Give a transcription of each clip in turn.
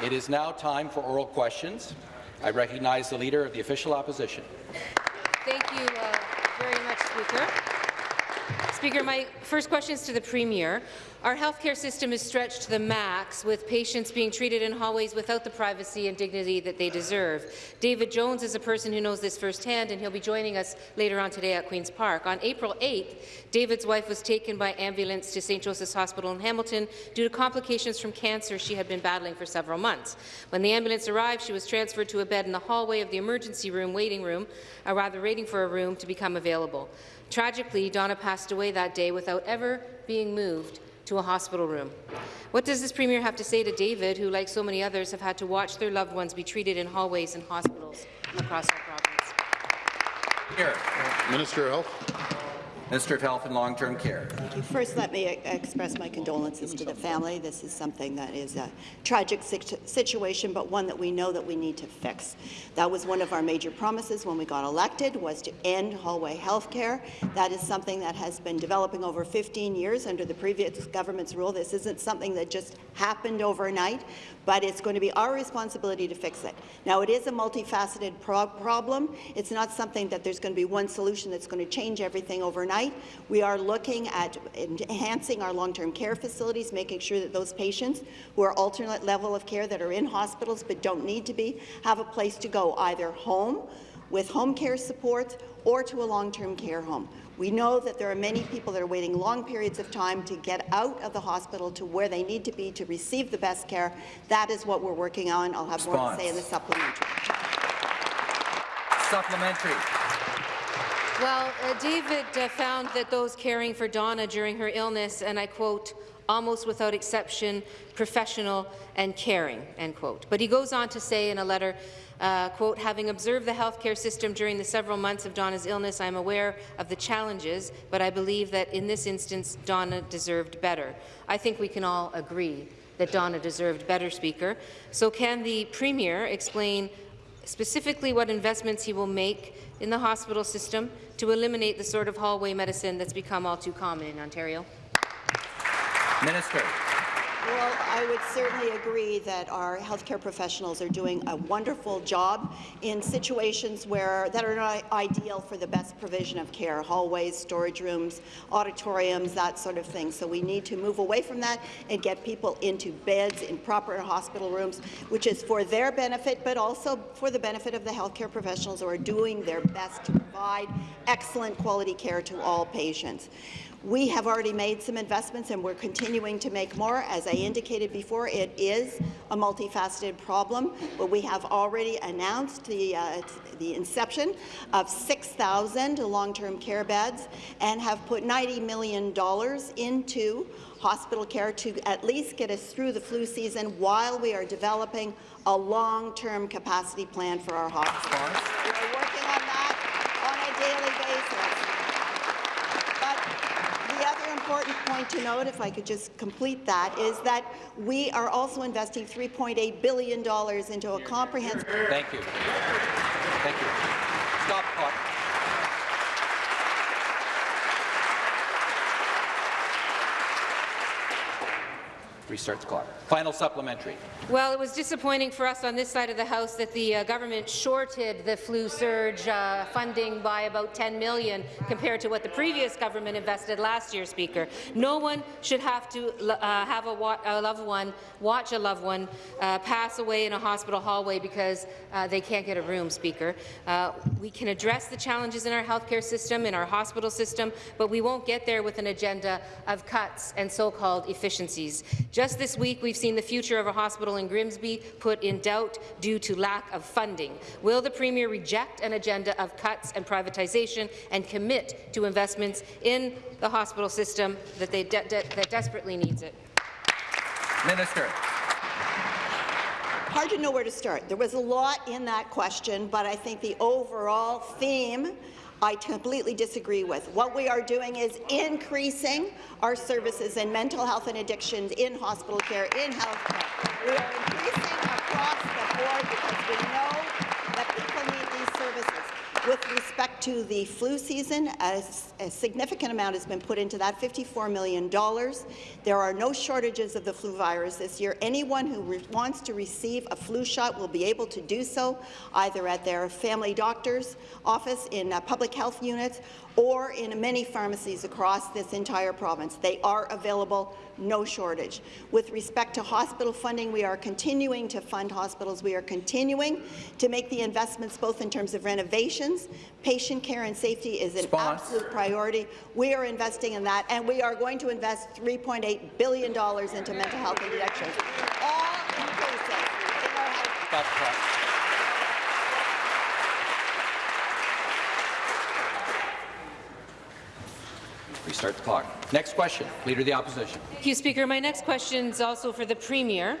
It is now time for oral questions. I recognize the Leader of the Official Opposition. Thank you uh, very much, Speaker. Speaker, my first question is to the Premier. Our healthcare system is stretched to the max, with patients being treated in hallways without the privacy and dignity that they deserve. David Jones is a person who knows this firsthand, and he'll be joining us later on today at Queen's Park. On April 8th, David's wife was taken by ambulance to St. Joseph's Hospital in Hamilton due to complications from cancer she had been battling for several months. When the ambulance arrived, she was transferred to a bed in the hallway of the emergency room waiting room, or rather waiting for a room to become available. Tragically, Donna passed away that day without ever being moved to a hospital room. What does this Premier have to say to David, who, like so many others, have had to watch their loved ones be treated in hallways and hospitals across our province? Here. Minister of Health. Minister of Health and Long-Term Care. First, let me express my condolences to the family. This is something that is a tragic situation, but one that we know that we need to fix. That was one of our major promises when we got elected, was to end hallway health care. That is something that has been developing over 15 years under the previous government's rule. This isn't something that just happened overnight, but it's going to be our responsibility to fix it. Now, it is a multifaceted pro problem. It's not something that there's going to be one solution that's going to change everything overnight. We are looking at enhancing our long-term care facilities, making sure that those patients who are alternate level of care that are in hospitals but don't need to be have a place to go, either home, with home care support, or to a long-term care home. We know that there are many people that are waiting long periods of time to get out of the hospital to where they need to be to receive the best care. That is what we're working on. I'll have Response. more to say in the supplementary. Supplementary. Well, uh, David uh, found that those caring for Donna during her illness, and I quote, almost without exception, professional and caring, end quote. But he goes on to say in a letter uh, quote, having observed the healthcare system during the several months of Donna's illness, I am aware of the challenges, but I believe that in this instance, Donna deserved better. I think we can all agree that Donna deserved better, Speaker. So can the Premier explain specifically what investments he will make in the hospital system to eliminate the sort of hallway medicine that's become all too common in Ontario? Minister. Well, I would certainly agree that our healthcare professionals are doing a wonderful job in situations where that are not ideal for the best provision of care, hallways, storage rooms, auditoriums, that sort of thing. So we need to move away from that and get people into beds in proper hospital rooms, which is for their benefit, but also for the benefit of the healthcare professionals who are doing their best to provide excellent quality care to all patients. We have already made some investments and we're continuing to make more. As I indicated before, it is a multifaceted problem, but we have already announced the, uh, the inception of 6,000 long-term care beds and have put $90 million into hospital care to at least get us through the flu season while we are developing a long-term capacity plan for our hospitals. We are working on that on a daily basis important point to note, if I could just complete that, is that we are also investing $3.8 billion into a comprehensive— Thank you. Thank you. Stop clock. Restart the clock. Final supplementary. Well, it was disappointing for us on this side of the House that the uh, government shorted the flu surge uh, funding by about 10 million compared to what the previous government invested last year, Speaker. No one should have to uh, have a, a, loved one, watch a loved one uh, pass away in a hospital hallway because uh, they can't get a room, Speaker. Uh, we can address the challenges in our healthcare system, in our hospital system, but we won't get there with an agenda of cuts and so-called efficiencies. Just this week, we've seen the future of a hospital in Grimsby put in doubt due to lack of funding. Will the Premier reject an agenda of cuts and privatization and commit to investments in the hospital system that, they de de that desperately needs it? Minister hard to know where to start. There was a lot in that question, but I think the overall theme I completely disagree with. What we are doing is increasing our services in mental health and addictions, in hospital care, in health care. We are increasing across the board because we know that people need these services. With respect to the flu season, a, a significant amount has been put into that, $54 million. There are no shortages of the flu virus this year. Anyone who wants to receive a flu shot will be able to do so either at their family doctor's office in uh, public health units or in many pharmacies across this entire province. They are available, no shortage. With respect to hospital funding, we are continuing to fund hospitals. We are continuing to make the investments both in terms of renovations, patient care and safety is an Response. absolute priority. We are investing in that, and we are going to invest $3.8 billion into mental health and addictions. All inclusive in our health Stop the clock. Restart the clock. Next question, Leader of the Opposition. Thank you, Speaker. My next question is also for the Premier.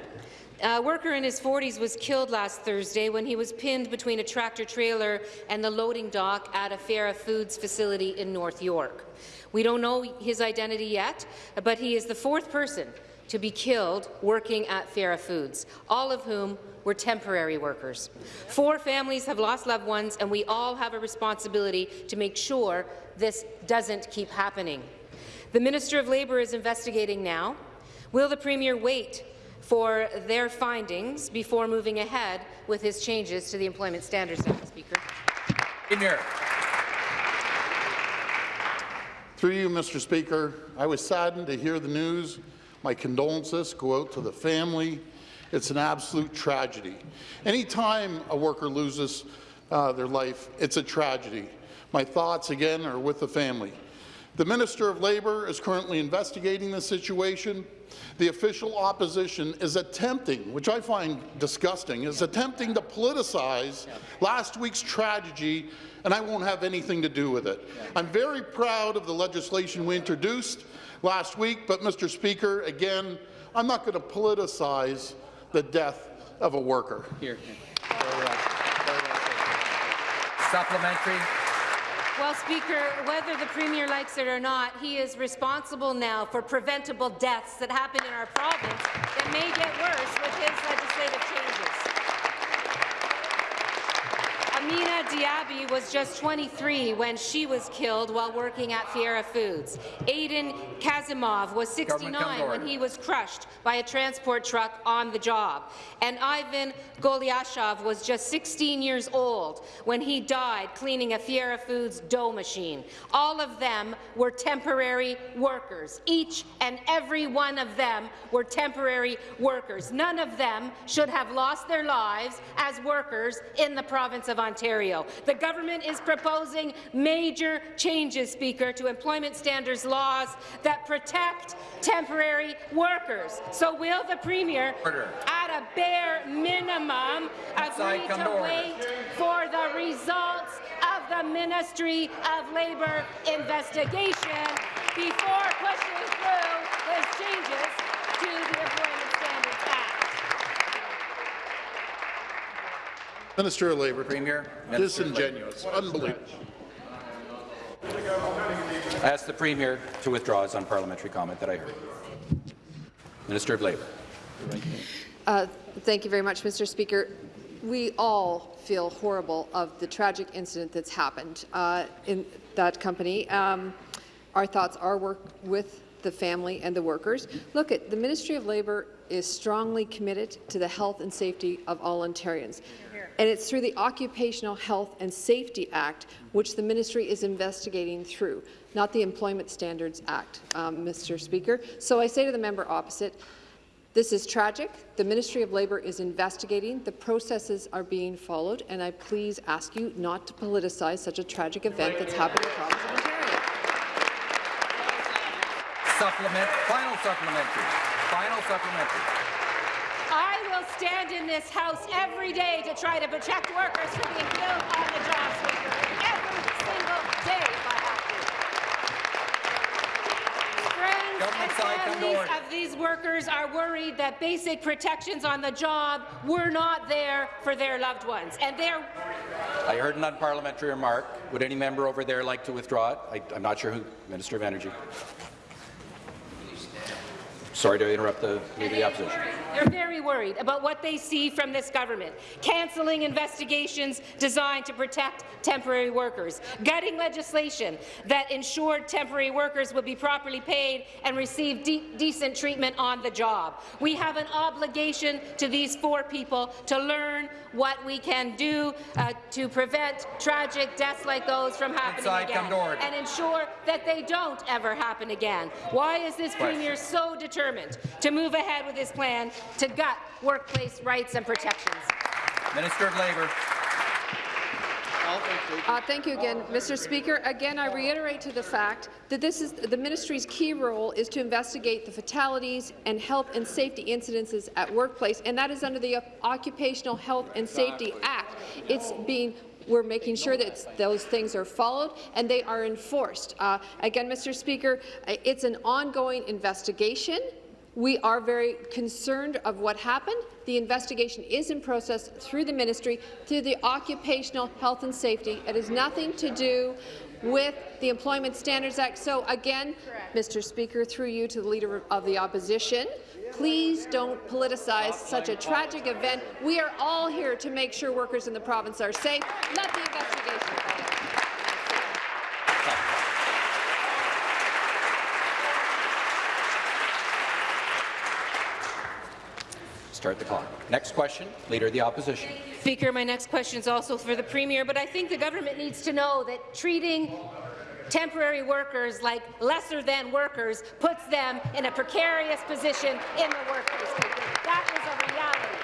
A worker in his 40s was killed last Thursday when he was pinned between a tractor-trailer and the loading dock at a Fiera Foods facility in North York. We don't know his identity yet, but he is the fourth person to be killed working at Fiera Foods, all of whom were temporary workers. Four families have lost loved ones, and we all have a responsibility to make sure this doesn't keep happening. The Minister of Labour is investigating now. Will the Premier wait for their findings before moving ahead with his changes to the Employment Standards Act, Speaker? Premier. Through you, Mr. Speaker, I was saddened to hear the news. My condolences go out to the family. It's an absolute tragedy. Anytime a worker loses uh, their life, it's a tragedy. My thoughts, again, are with the family. The Minister of Labour is currently investigating the situation. The official opposition is attempting, which I find disgusting, is attempting to politicize last week's tragedy, and I won't have anything to do with it. I'm very proud of the legislation we introduced last week, but, Mr. Speaker, again, I'm not going to politicize the death of a worker. Here. Supplementary. Well, Speaker, whether the Premier likes it or not, he is responsible now for preventable deaths that happen in our province that may get worse with his legislative changes. Amina Diaby was just 23 when she was killed while working at Fiera Foods. Aiden Kazimov was 69 when he was crushed by a transport truck on the job. And Ivan Goliashov was just 16 years old when he died cleaning a Fiera Foods dough machine. All of them were temporary workers. Each and every one of them were temporary workers. None of them should have lost their lives as workers in the province of Ontario. The government is proposing major changes, Speaker, to employment standards laws that protect temporary workers. So will the Premier, Order. at a bare minimum, agree to to wait for the results of the Ministry of Labour investigation before pushing through his changes to the Employment Standards Act? Minister of Labour. Premier. Minister of Labour. Disingenuous. Unbelievable. I ask the Premier to withdraw his unparliamentary comment that I heard. Minister of Labour. Uh, Thank you very much, Mr. Speaker. We all feel horrible of the tragic incident that's happened uh, in that company. Um, our thoughts are work with the family and the workers. Look, at the Ministry of Labour is strongly committed to the health and safety of all Ontarians. And it's through the Occupational Health and Safety Act, which the ministry is investigating through, not the Employment Standards Act, um, Mr. Speaker. So I say to the member opposite, this is tragic. The Ministry of Labour is investigating. The processes are being followed, and I please ask you not to politicize such a tragic event that's happened of Ontario. Supplement. Final supplementary. Final supplementary. I stand in this House every day to try to protect workers from being killed on the job, Speaker. Every single day, if I have to. Friends Government and side, come to families of these workers are worried that basic protections on the job were not there for their loved ones, and they're I heard an unparliamentary remark. Would any member over there like to withdraw it? I, I'm not sure who. Minister of Energy. Sorry to interrupt the Leader of the Opposition. They're very worried about what they see from this government, cancelling investigations designed to protect temporary workers, gutting legislation that ensured temporary workers would be properly paid and receive de decent treatment on the job. We have an obligation to these four people to learn what we can do uh, to prevent tragic deaths like those from happening Inside, again come to order. and ensure that they don't ever happen again. Why is this Question. Premier so determined to move ahead with his plan to gut workplace rights and protections? Minister of Labour. Uh, thank you again, Mr. Speaker. Again, I reiterate to the fact that this is the ministry's key role is to investigate the fatalities and health and safety incidences at workplace, and that is under the Occupational Health and Safety Act. It's being we're making sure that those things are followed and they are enforced. Uh, again, Mr. Speaker, it's an ongoing investigation. We are very concerned of what happened. The investigation is in process through the ministry, through the Occupational Health and Safety. It has nothing to do with the Employment Standards Act. So again, Mr. Speaker, through you to the Leader of the Opposition, please don't politicize such a tragic event. We are all here to make sure workers in the province are safe. Let the investigation follow. Start the clock. Next question, Leader of the Opposition. Speaker, my next question is also for the Premier, but I think the government needs to know that treating temporary workers like lesser-than workers puts them in a precarious position in the workplace. That is a reality.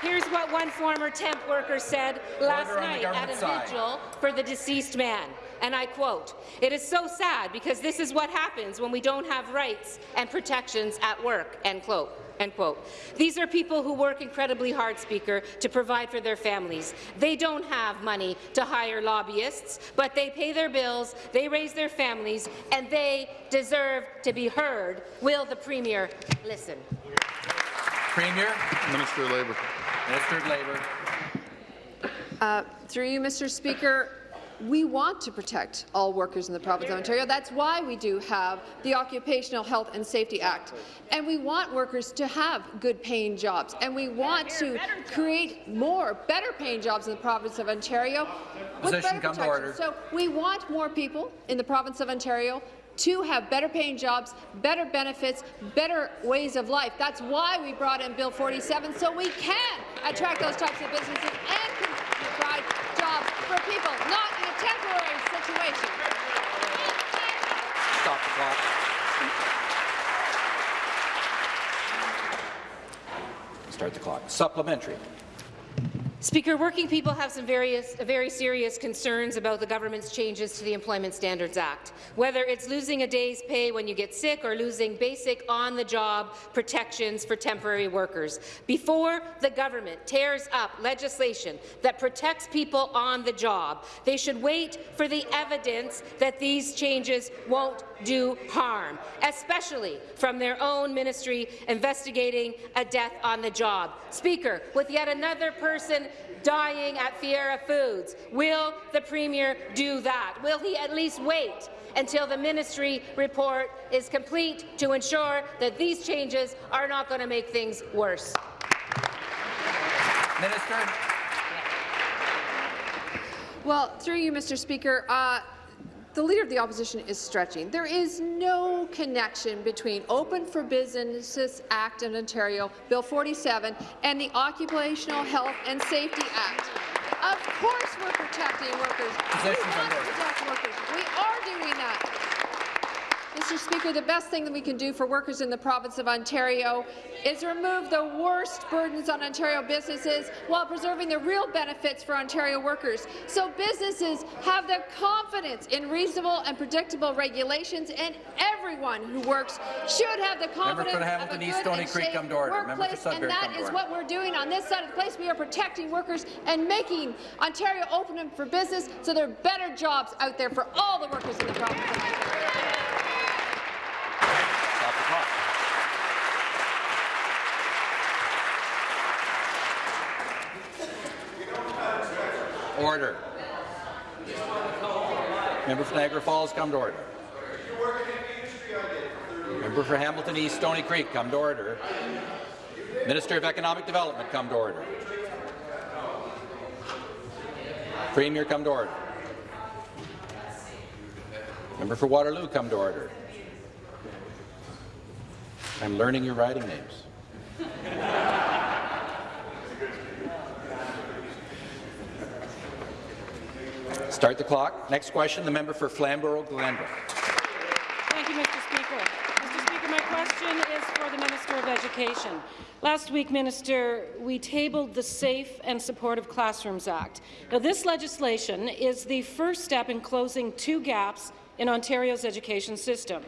Here's what one former temp worker said last Order night at a side. vigil for the deceased man, and I quote, "It is so sad because this is what happens when we don't have rights and protections at work," end quote. End quote. These are people who work incredibly hard, Speaker, to provide for their families. They don't have money to hire lobbyists, but they pay their bills, they raise their families, and they deserve to be heard. Will the Premier listen? Premier. Minister of Labour. Minister of Labour. Uh, through you, Mr. Speaker, we want to protect all workers in the province of Ontario. That's why we do have the Occupational Health and Safety Act. And we want workers to have good paying jobs. And we want to create more better paying jobs in the province of Ontario with Position, better protection. So we want more people in the province of Ontario to have better paying jobs, better benefits, better ways of life. That's why we brought in Bill 47, so we can attract those types of businesses and provide jobs for people, not in a temporary situation. Stop the clock. Start the clock. Supplementary. Speaker, working people have some various, very serious concerns about the government's changes to the Employment Standards Act, whether it's losing a day's pay when you get sick or losing basic on-the-job protections for temporary workers. Before the government tears up legislation that protects people on the job, they should wait for the evidence that these changes won't do harm, especially from their own ministry investigating a death on the job. Speaker, with yet another person dying at Fiera Foods, will the Premier do that? Will he at least wait until the ministry report is complete to ensure that these changes are not going to make things worse? Minister. Well, through you, Mr. Speaker, uh, the Leader of the Opposition is stretching. There is no connection between Open for Businesses Act in Ontario, Bill 47, and the Occupational Health and Safety Act. Of course we're protecting workers. We want to protect workers. We are doing that. Mr. Speaker, the best thing that we can do for workers in the province of Ontario is remove the worst burdens on Ontario businesses while preserving the real benefits for Ontario workers. So businesses have the confidence in reasonable and predictable regulations, and everyone who works should have the confidence of a good East Stony and Creek, safe come to order. Workplace, and that is what we're doing on this side of the place. We are protecting workers and making Ontario open for business so there are better jobs out there for all the workers in the province of Ontario. Stop the clock. Order. Member for Niagara Falls, come to order. Member for Hamilton East, Stony Creek, come to order. Minister of Economic Development, come to order. Premier, come to order. Member for Waterloo, come to order. I'm learning your riding names. Start the clock. Next question, the member for Flamborough-Glanbrook. Thank you, Mr. Speaker. Mr. Speaker, my question is for the Minister of Education. Last week, Minister, we tabled the Safe and Supportive Classrooms Act. Now, this legislation is the first step in closing two gaps in Ontario's education system.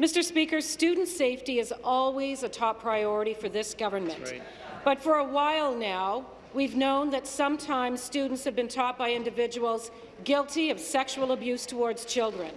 Mr. Speaker, student safety is always a top priority for this government. Right. But for a while now, we've known that sometimes students have been taught by individuals guilty of sexual abuse towards children.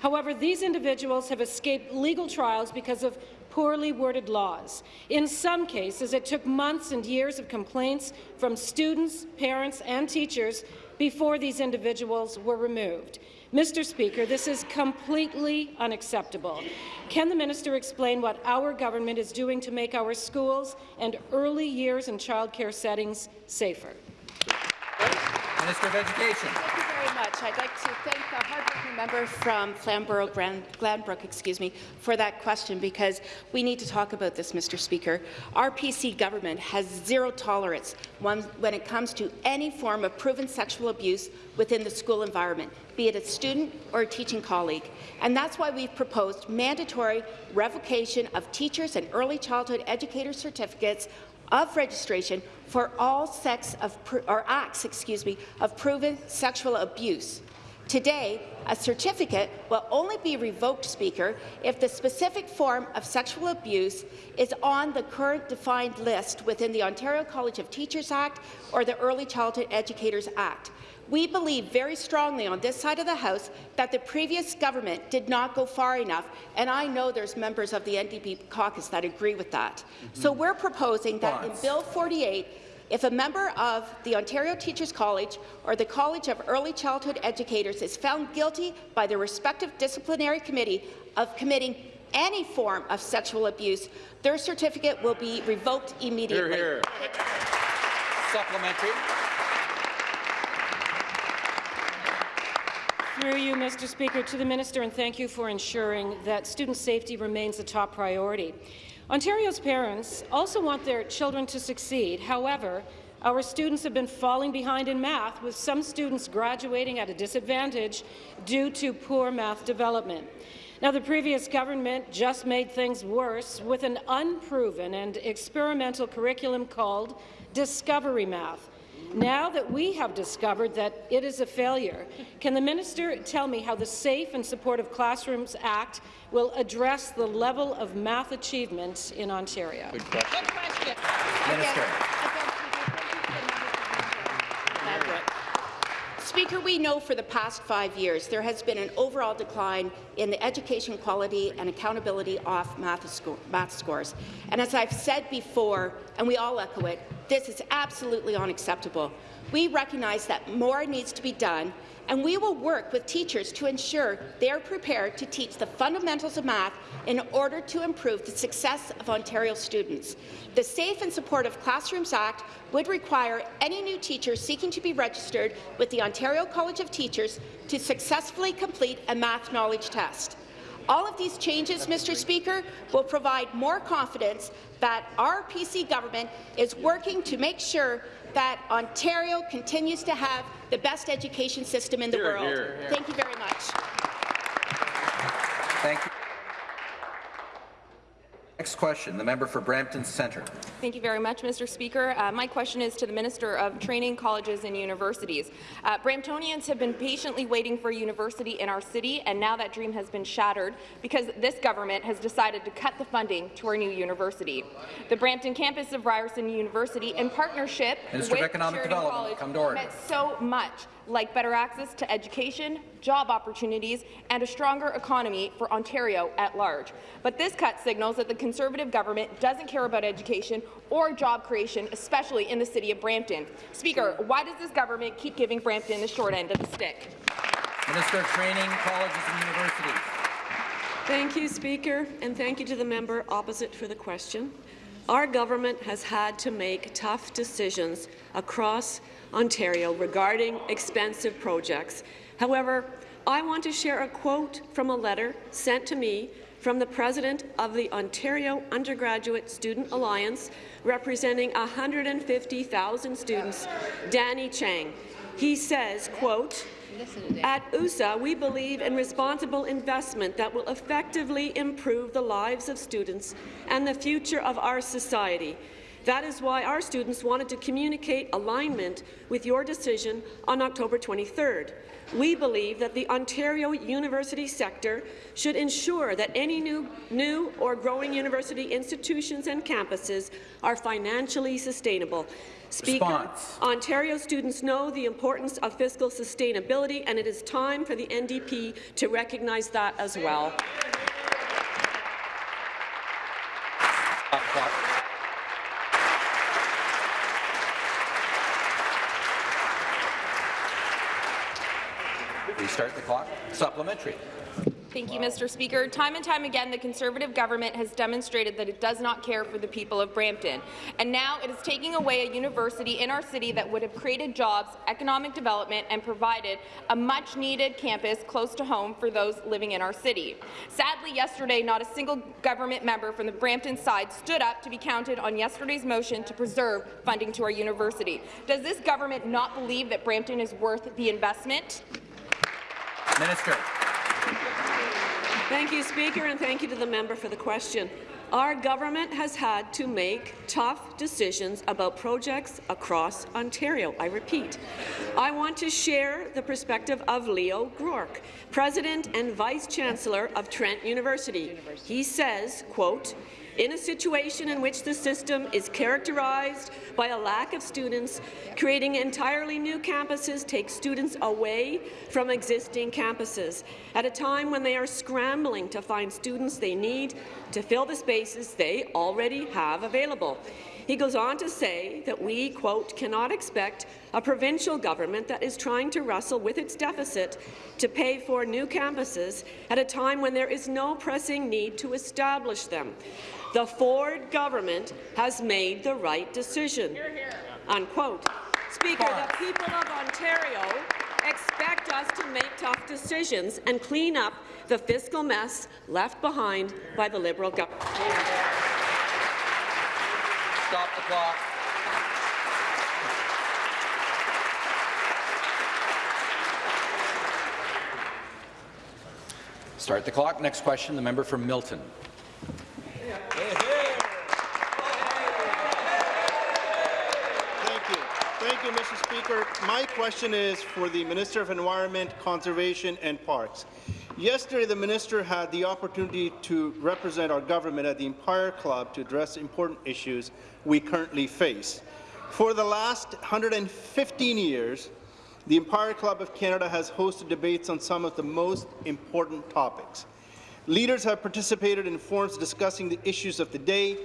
However, these individuals have escaped legal trials because of poorly worded laws. In some cases, it took months and years of complaints from students, parents and teachers before these individuals were removed. Mr. Speaker, this is completely unacceptable. Can the minister explain what our government is doing to make our schools and early years and childcare settings safer? Minister of Education. Much. I'd like to thank the hardworking member from Flamborough-Glanbrook, excuse me, for that question because we need to talk about this, Mr. Speaker. Our PC government has zero tolerance when it comes to any form of proven sexual abuse within the school environment, be it a student or a teaching colleague. And that's why we've proposed mandatory revocation of teachers and early childhood educator certificates of registration for all sex of or acts, excuse me, of proven sexual abuse. Today, a certificate will only be revoked, Speaker, if the specific form of sexual abuse is on the current defined list within the Ontario College of Teachers Act or the Early Childhood Educators Act. We believe very strongly on this side of the House that the previous government did not go far enough, and I know there's members of the NDP caucus that agree with that. Mm -hmm. So we're proposing that in Bill 48, if a member of the Ontario Teachers College or the College of Early Childhood Educators is found guilty by the respective disciplinary committee of committing any form of sexual abuse, their certificate will be revoked immediately. Hear, hear. Supplementary. Through you, Mr. Speaker, to the minister, and thank you for ensuring that student safety remains a top priority. Ontario's parents also want their children to succeed. However, our students have been falling behind in math, with some students graduating at a disadvantage due to poor math development. Now, the previous government just made things worse with an unproven and experimental curriculum called Discovery Math. Now that we have discovered that it is a failure, can the minister tell me how the Safe and Supportive Classrooms Act will address the level of math achievement in Ontario? Good question. Good question. Minister. Speaker, we know for the past five years there has been an overall decline in the education quality and accountability of math, math scores. And as I've said before, and we all echo it, this is absolutely unacceptable. We recognize that more needs to be done, and we will work with teachers to ensure they are prepared to teach the fundamentals of math in order to improve the success of Ontario students. The Safe and Supportive Classrooms Act would require any new teacher seeking to be registered with the Ontario College of Teachers to successfully complete a math knowledge test. All of these changes, Mr. Speaker, will provide more confidence that our PC government is working to make sure that Ontario continues to have the best education system in the here, world. Here, here. Thank you very much. Thank you. Next question, the member for Brampton Centre. Thank you very much, Mr. Speaker. Uh, my question is to the Minister of Training, Colleges and Universities. Uh, Bramptonians have been patiently waiting for a university in our city, and now that dream has been shattered because this government has decided to cut the funding to our new university. The Brampton campus of Ryerson University, in partnership Minister with of Economic Sheridan Development, College, come to order. meant so much like better access to education, job opportunities, and a stronger economy for Ontario at large. But this cut signals that the Conservative government doesn't care about education or job creation, especially in the city of Brampton. Speaker, why does this government keep giving Brampton the short end of the stick? Minister of Training, Colleges and Universities. Thank you, Speaker, and thank you to the member opposite for the question. Our government has had to make tough decisions across Ontario regarding expensive projects. However, I want to share a quote from a letter sent to me from the president of the Ontario Undergraduate Student Alliance, representing 150,000 students, Danny Chang. He says, quote, at USA, we believe in responsible investment that will effectively improve the lives of students and the future of our society. That is why our students wanted to communicate alignment with your decision on October 23rd. We believe that the Ontario university sector should ensure that any new, new or growing university institutions and campuses are financially sustainable. Speaker, Response. Ontario students know the importance of fiscal sustainability, and it is time for the NDP to recognize that as well. Restart the clock. Supplementary. Thank you, Mr. Speaker. Time and time again, the Conservative government has demonstrated that it does not care for the people of Brampton. And now it is taking away a university in our city that would have created jobs, economic development, and provided a much-needed campus close to home for those living in our city. Sadly, yesterday, not a single government member from the Brampton side stood up to be counted on yesterday's motion to preserve funding to our university. Does this government not believe that Brampton is worth the investment? Minister. Thank you, Speaker, and thank you to the member for the question. Our government has had to make tough decisions about projects across Ontario. I repeat, I want to share the perspective of Leo Groarke, President and Vice Chancellor of Trent University. He says, quote, in a situation in which the system is characterized by a lack of students, creating entirely new campuses takes students away from existing campuses at a time when they are scrambling to find students they need to fill the spaces they already have available. He goes on to say that we, quote, cannot expect a provincial government that is trying to wrestle with its deficit to pay for new campuses at a time when there is no pressing need to establish them. The Ford government has made the right decision, unquote. Speaker, the people of Ontario expect us to make tough decisions and clean up the fiscal mess left behind by the Liberal government. Stop the clock. Start the clock. Next question, the member from Milton. Thank you. Thank you, Mr. Speaker. My question is for the Minister of Environment, Conservation and Parks. Yesterday, the minister had the opportunity to represent our government at the Empire Club to address important issues we currently face. For the last 115 years, the Empire Club of Canada has hosted debates on some of the most important topics. Leaders have participated in forums discussing the issues of the day.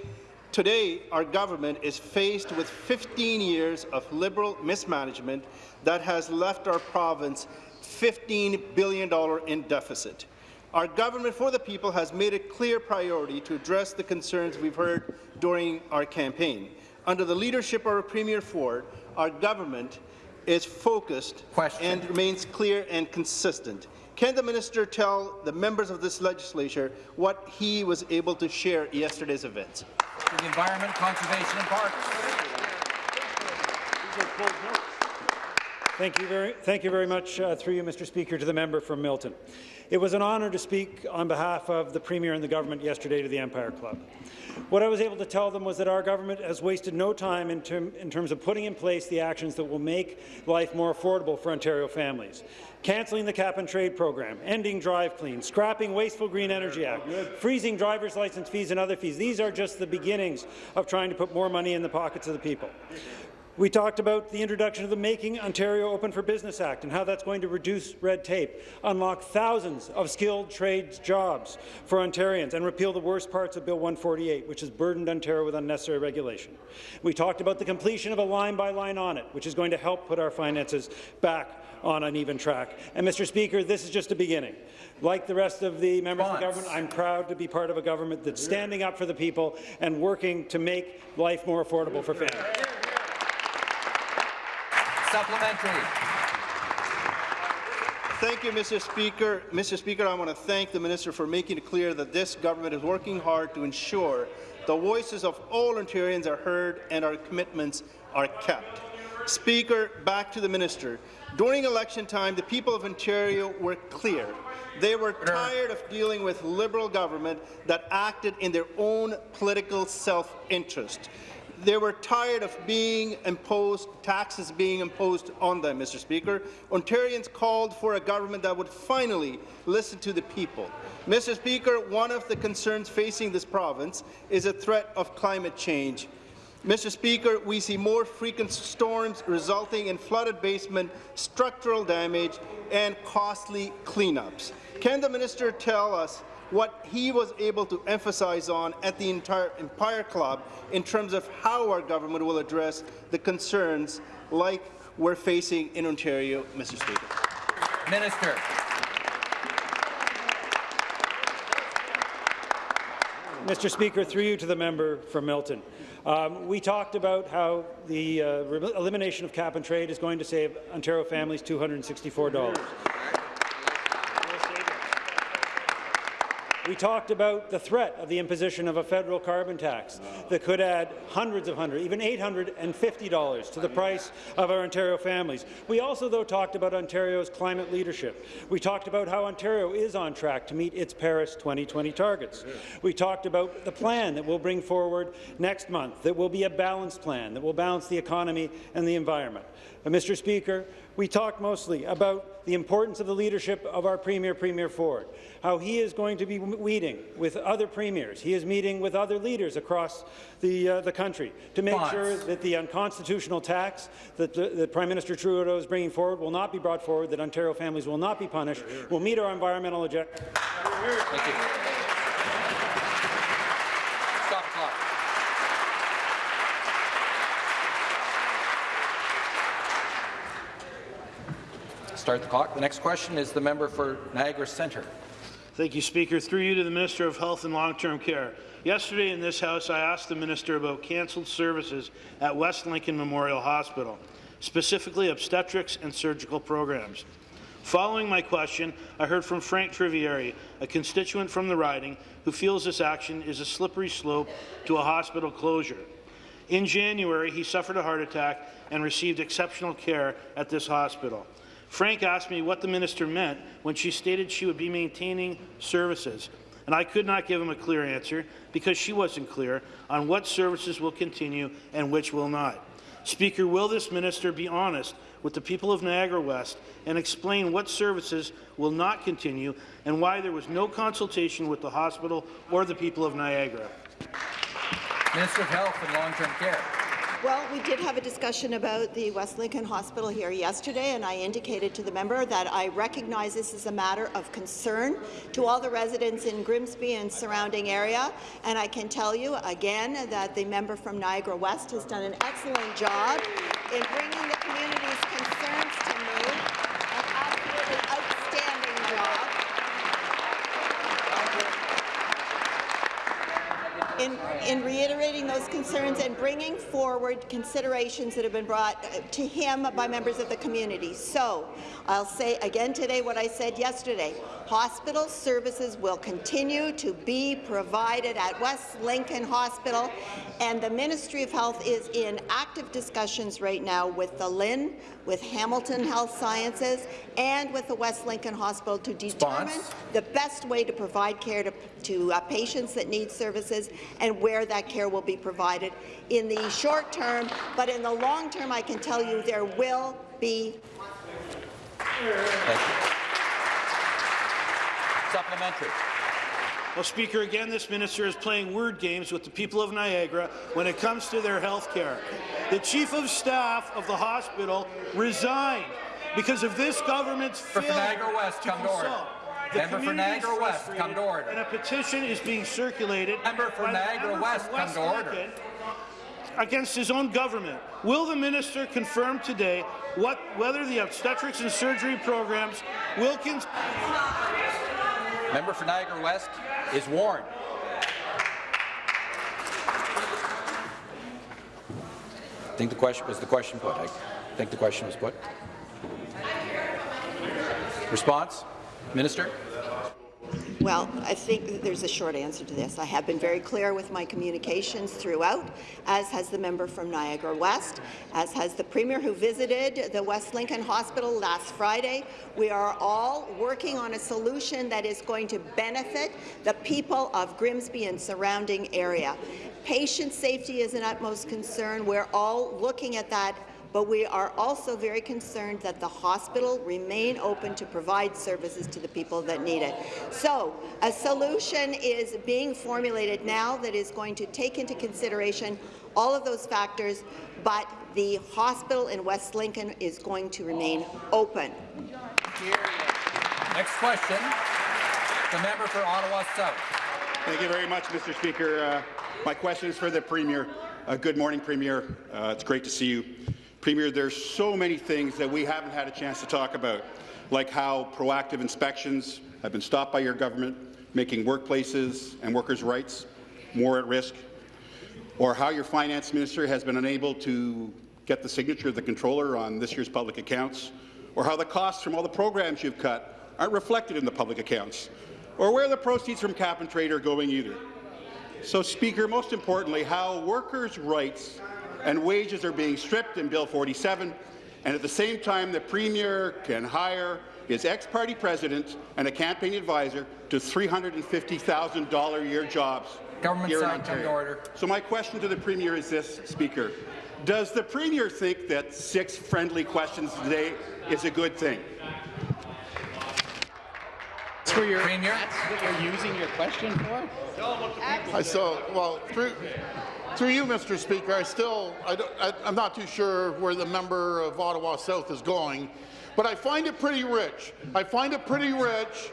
Today, our government is faced with 15 years of Liberal mismanagement that has left our province $15 billion in deficit. Our government for the people has made it clear priority to address the concerns we've heard during our campaign. Under the leadership of Premier Ford, our government is focused Question. and remains clear and consistent. Can the minister tell the members of this legislature what he was able to share at yesterday's events? For the Environment, Conservation and Parks. Thank you very, thank you very much, uh, through you, Mr. Speaker, to the member from Milton. It was an honour to speak on behalf of the Premier and the government yesterday to the Empire Club. What I was able to tell them was that our government has wasted no time in, term, in terms of putting in place the actions that will make life more affordable for Ontario families. Cancelling the cap-and-trade program, ending drive clean, scrapping Wasteful Green Energy Act, freezing driver's license fees and other fees. These are just the beginnings of trying to put more money in the pockets of the people. We talked about the introduction of the Making Ontario Open for Business Act and how that's going to reduce red tape, unlock thousands of skilled trades jobs for Ontarians, and repeal the worst parts of Bill 148, which has burdened Ontario with unnecessary regulation. We talked about the completion of a line-by-line audit, which is going to help put our finances back on an even track. And, Mr. Speaker, this is just a beginning. Like the rest of the members of the government, I'm proud to be part of a government that's standing up for the people and working to make life more affordable for families. Supplementary. Thank you, Mr. Speaker. Mr. Speaker, I want to thank the minister for making it clear that this government is working hard to ensure the voices of all Ontarians are heard and our commitments are kept. Speaker, back to the minister. During election time, the people of Ontario were clear. They were tired of dealing with Liberal government that acted in their own political self-interest. They were tired of being imposed, taxes being imposed on them, Mr. Speaker. Ontarians called for a government that would finally listen to the people. Mr. Speaker, one of the concerns facing this province is a threat of climate change. Mr. Speaker, we see more frequent storms resulting in flooded basement, structural damage, and costly cleanups. Can the minister tell us what he was able to emphasize on at the entire Empire Club in terms of how our government will address the concerns like we're facing in Ontario, Mr. Speaker. Minister. Mr. Speaker, through you to the member from Milton. Um, we talked about how the uh, elimination of cap and trade is going to save Ontario families $264. We talked about the threat of the imposition of a federal carbon tax that could add hundreds of hundreds, even $850 to the price of our Ontario families. We also, though, talked about Ontario's climate leadership. We talked about how Ontario is on track to meet its Paris 2020 targets. We talked about the plan that we'll bring forward next month, that will be a balanced plan, that will balance the economy and the environment. Mr. Speaker, we talked mostly about the importance of the leadership of our Premier, Premier Ford, how he is going to be meeting with other premiers. He is meeting with other leaders across the, uh, the country to make Bonds. sure that the unconstitutional tax that, the, that Prime Minister Trudeau is bringing forward will not be brought forward, that Ontario families will not be punished, will meet our environmental objectives. Thank you. Start the clock. The next question is the member for Niagara Centre. Thank you, Speaker. Through you to the Minister of Health and Long-Term Care. Yesterday in this House, I asked the Minister about cancelled services at West Lincoln Memorial Hospital, specifically obstetrics and surgical programs. Following my question, I heard from Frank Trivieri, a constituent from the riding, who feels this action is a slippery slope to a hospital closure. In January, he suffered a heart attack and received exceptional care at this hospital. Frank asked me what the minister meant when she stated she would be maintaining services, and I could not give him a clear answer because she wasn't clear on what services will continue and which will not. Speaker, will this minister be honest with the people of Niagara West and explain what services will not continue and why there was no consultation with the hospital or the people of Niagara? Minister of Health and Long-Term Care. Well, we did have a discussion about the West Lincoln Hospital here yesterday, and I indicated to the member that I recognize this is a matter of concern to all the residents in Grimsby and surrounding area, and I can tell you again that the member from Niagara West has done an excellent job in bringing the community's concerns to me, an absolutely outstanding job. In, in reiterating those concerns and bringing forward considerations that have been brought uh, to him by members of the community. So I'll say again today what I said yesterday. Hospital services will continue to be provided at West Lincoln Hospital, and the Ministry of Health is in active discussions right now with the LHIN, with Hamilton Health Sciences, and with the West Lincoln Hospital to determine Spons. the best way to provide care to, to uh, patients that need services and where that care will be provided in the short term. But in the long term, I can tell you there will be. Supplementary. Well, Speaker, again, this minister is playing word games with the people of Niagara when it comes to their health care. The chief of staff of the hospital resigned because of this government's For failure Niagara West, to come to consult. The Member for Niagara West, come to order. And a petition is being circulated Member for Niagara member West, from come West to order. Against his own government. Will the minister confirm today what, whether the obstetrics and surgery programs will continue? Member for Niagara West is warned. I think the question was the question put. I think the question was put. Response, Minister. Well, I think there's a short answer to this. I have been very clear with my communications throughout, as has the member from Niagara West, as has the Premier who visited the West Lincoln Hospital last Friday. We are all working on a solution that is going to benefit the people of Grimsby and surrounding area. Patient safety is an utmost concern. We're all looking at that but we are also very concerned that the hospital remain open to provide services to the people that need it. So a solution is being formulated now that is going to take into consideration all of those factors, but the hospital in West Lincoln is going to remain open. Next question, the member for Ottawa South. Thank you very much, Mr. Speaker. Uh, my question is for the Premier. Uh, good morning, Premier. Uh, it's great to see you. Premier, there's so many things that we haven't had a chance to talk about, like how proactive inspections have been stopped by your government, making workplaces and workers' rights more at risk, or how your finance minister has been unable to get the signature of the controller on this year's public accounts, or how the costs from all the programs you've cut aren't reflected in the public accounts, or where the proceeds from cap and trade are going either. So, Speaker, most importantly, how workers' rights and wages are being stripped in Bill 47, and at the same time the Premier can hire his ex-party president and a campaign advisor to $350,000 a year jobs Government here in side, come Ontario. order. So my question to the Premier is this, Speaker. Does the Premier think that six friendly questions today is a good thing? That's for your, Premier. that's what you're using your question for? I saw, well, through, through you, Mr. Speaker, I still, I I'm not too sure where the member of Ottawa South is going, but I find it pretty rich. I find it pretty rich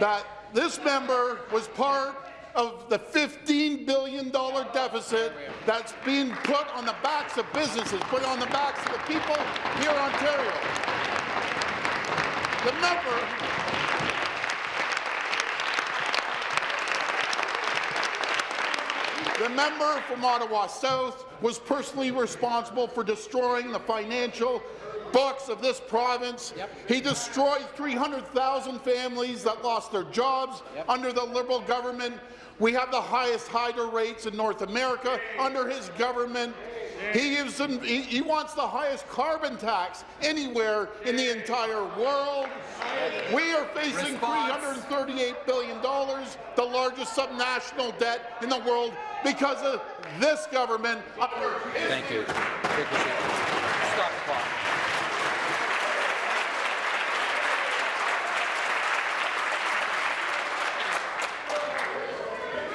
that this member was part of the $15 billion deficit that's being put on the backs of businesses, put on the backs of the people here in Ontario. The member The member from Ottawa South was personally responsible for destroying the financial books of this province. Yep. He destroyed 300,000 families that lost their jobs Yep. under the Liberal government. We have the highest hydro rates in North America under his government. He, he, he wants the highest carbon tax anywhere in the entire world. We are facing Response. $338 billion, the largest subnational debt in the world, because of this government. Thank you. Stop the clock.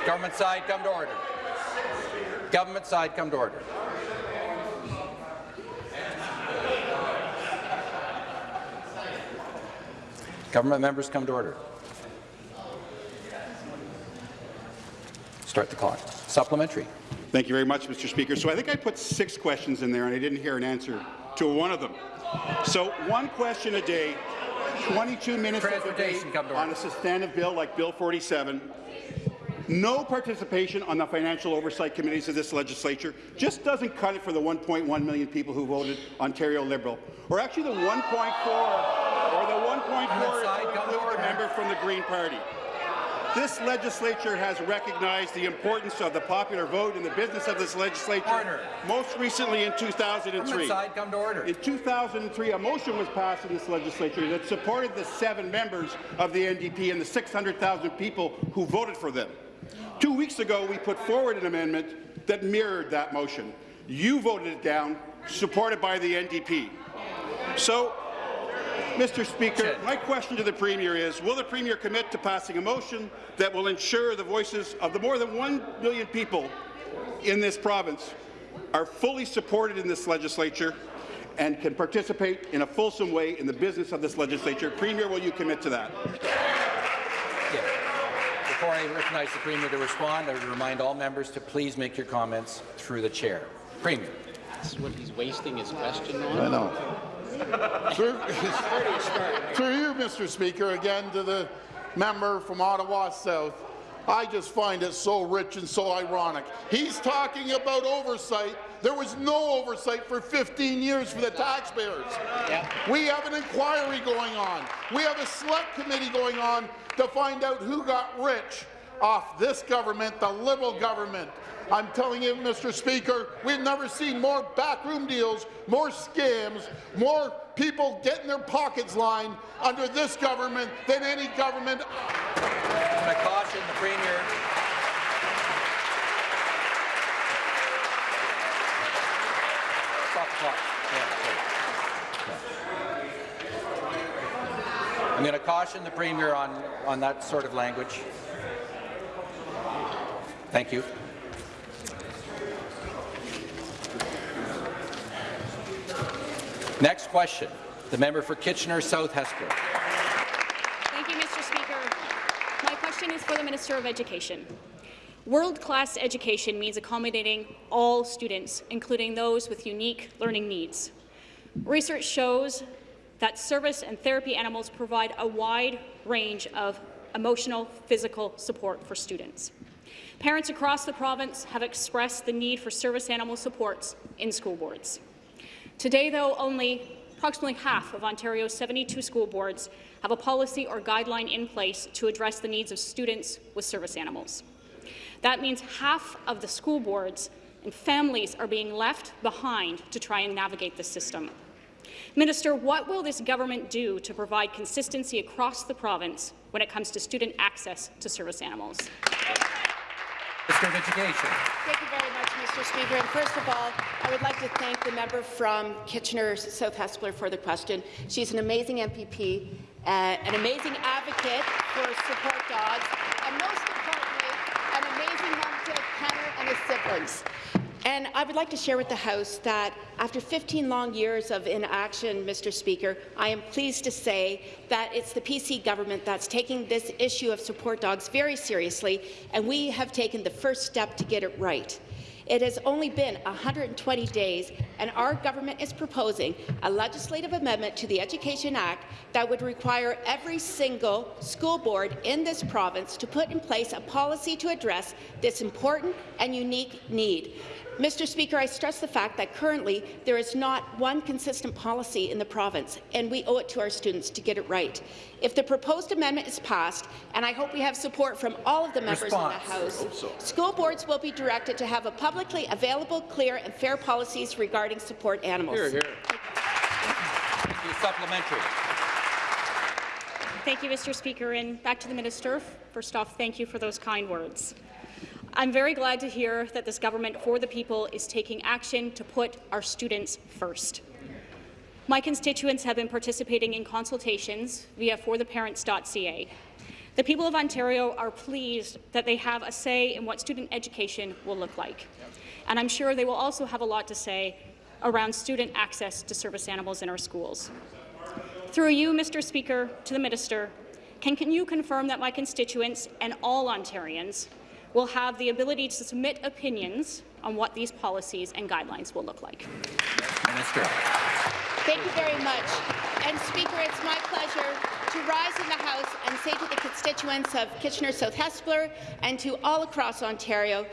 Government side, come to order. Government side, come to order. Government members come to order. Start the clock. Supplementary. Thank you very much, Mr. Speaker. So I think I put six questions in there, and I didn't hear an answer to one of them. So one question a day, 22 minutes of debate on a substantive bill like Bill 47, no participation on the financial oversight committees of this legislature just doesn't cut it for the 1.1 million people who voted Ontario Liberal, or actually the 1.4, or the 1.4 Side, if you come to include the order. member from the Green Party. This legislature has recognized the importance of the popular vote in the business of this legislature, Order. most recently in Government 2003. side, come to order. In 2003, a motion was passed in this legislature that supported the seven members of the NDP and the 600,000 people who voted for them. Two weeks ago, we put forward an amendment that mirrored that motion. You voted it down, supported by the NDP. So, Mr. Speaker, my question to the Premier is, will the Premier commit to passing a motion that will ensure the voices of the more than 1 million people in this province are fully supported in this legislature and can participate in a fulsome way in the business of this legislature? Premier, will you commit to that? Yeah. Before I recognize the Premier to respond, I would remind all members to please make your comments through the chair. Premier. This is what he's wasting his question on. I know. through, through you, Mr. Speaker, again to the member from Ottawa South. I just find it so rich and so ironic. He's talking about oversight. There was no oversight for 15 years for the taxpayers. Yeah. We have an inquiry going on. We have a select committee going on to find out who got rich off this government, the Liberal government. I'm telling you, Mr. Speaker, we've never seen more backroom deals, more scams, more people getting their pockets lined under this government than any government. I'm going to caution the Premier. Stop. Yeah, I'm going to caution the Premier on, on that sort of language. Thank you. Next question, the member for Kitchener South Hespeler. Thank you, Mr. Speaker. My question is for the Minister of Education. World-class education means accommodating all students, including those with unique learning needs. Research shows that service and therapy animals provide a wide range of emotional, physical support for students. Parents across the province have expressed the need for service animal supports in school boards. Today, though, only approximately half of Ontario's 72 school boards have a policy or guideline in place to address the needs of students with service animals. That means half of the school boards and families are being left behind to try and navigate the system. Minister, what will this government do to provide consistency across the province when it comes to student access to service animals? Minister of Education. Thank you very much, Mr. Speaker. And first of all, I would like to thank the member from Kitchener South Hespeler for the question. She's an amazing MPP, uh, an amazing advocate for support dogs, and most importantly, an amazing mom to His siblings. And I would like to share with the House that after 15 long years of inaction, Mr. Speaker, I am pleased to say that it's the PC government that's taking this issue of support dogs very seriously, and we have taken the first step to get it right. It has only been 120 days, and our government is proposing a legislative amendment to the Education Act that would require every single school board in this province to put in place a policy to address this important and unique need. Mr. Speaker, I stress the fact that currently there is not one consistent policy in the province, and we owe it to our students to get it right. If the proposed amendment is passed, and I hope we have support from all of the members Response. in the House, so. school boards will be directed to have a publicly available, clear and fair policies regarding support animals. Hear, hear. Thank you. Supplementary. Thank you, Mr. Speaker. And back to the Minister. First off, thank you for those kind words. I'm very glad to hear that this government for the people is taking action to put our students first. My constituents have been participating in consultations via fortheparents.ca. The people of Ontario are pleased that they have a say in what student education will look like. And I'm sure they will also have a lot to say around student access to service animals in our schools. Through you, Mr. Speaker, to the Minister, can, can you confirm that my constituents and all Ontarians will have the ability to submit opinions on what these policies and guidelines will look like. Minister. Thank you very much. And Speaker, it's my pleasure to rise in the House and say to the constituents of Kitchener South Hespeler and to all across Ontario,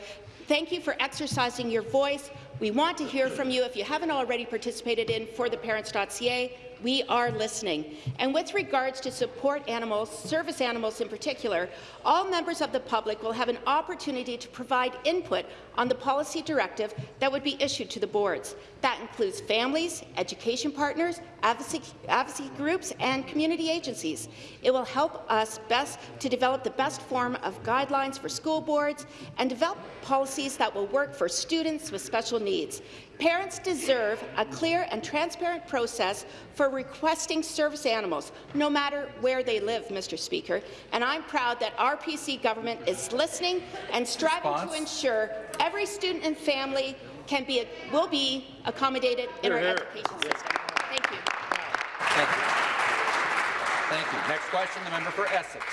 thank you for exercising your voice. We want to hear from you. If you haven't already participated in fortheparents.ca, we are listening. And with regards to support animals, service animals in particular, all members of the public will have an opportunity to provide input on the policy directive that would be issued to the boards. That includes families, education partners, advocacy, advocacy groups, and community agencies. It will help us best to develop the best form of guidelines for school boards and develop policies that will work for students with special needs. Parents deserve a clear and transparent process for requesting service animals, no matter where they live, Mr. Speaker. And I'm proud that our PC government is listening and striving Response? to ensure every student and family can be will be accommodated in our education system. Thank you. Thank you. Next question, the member for Essex.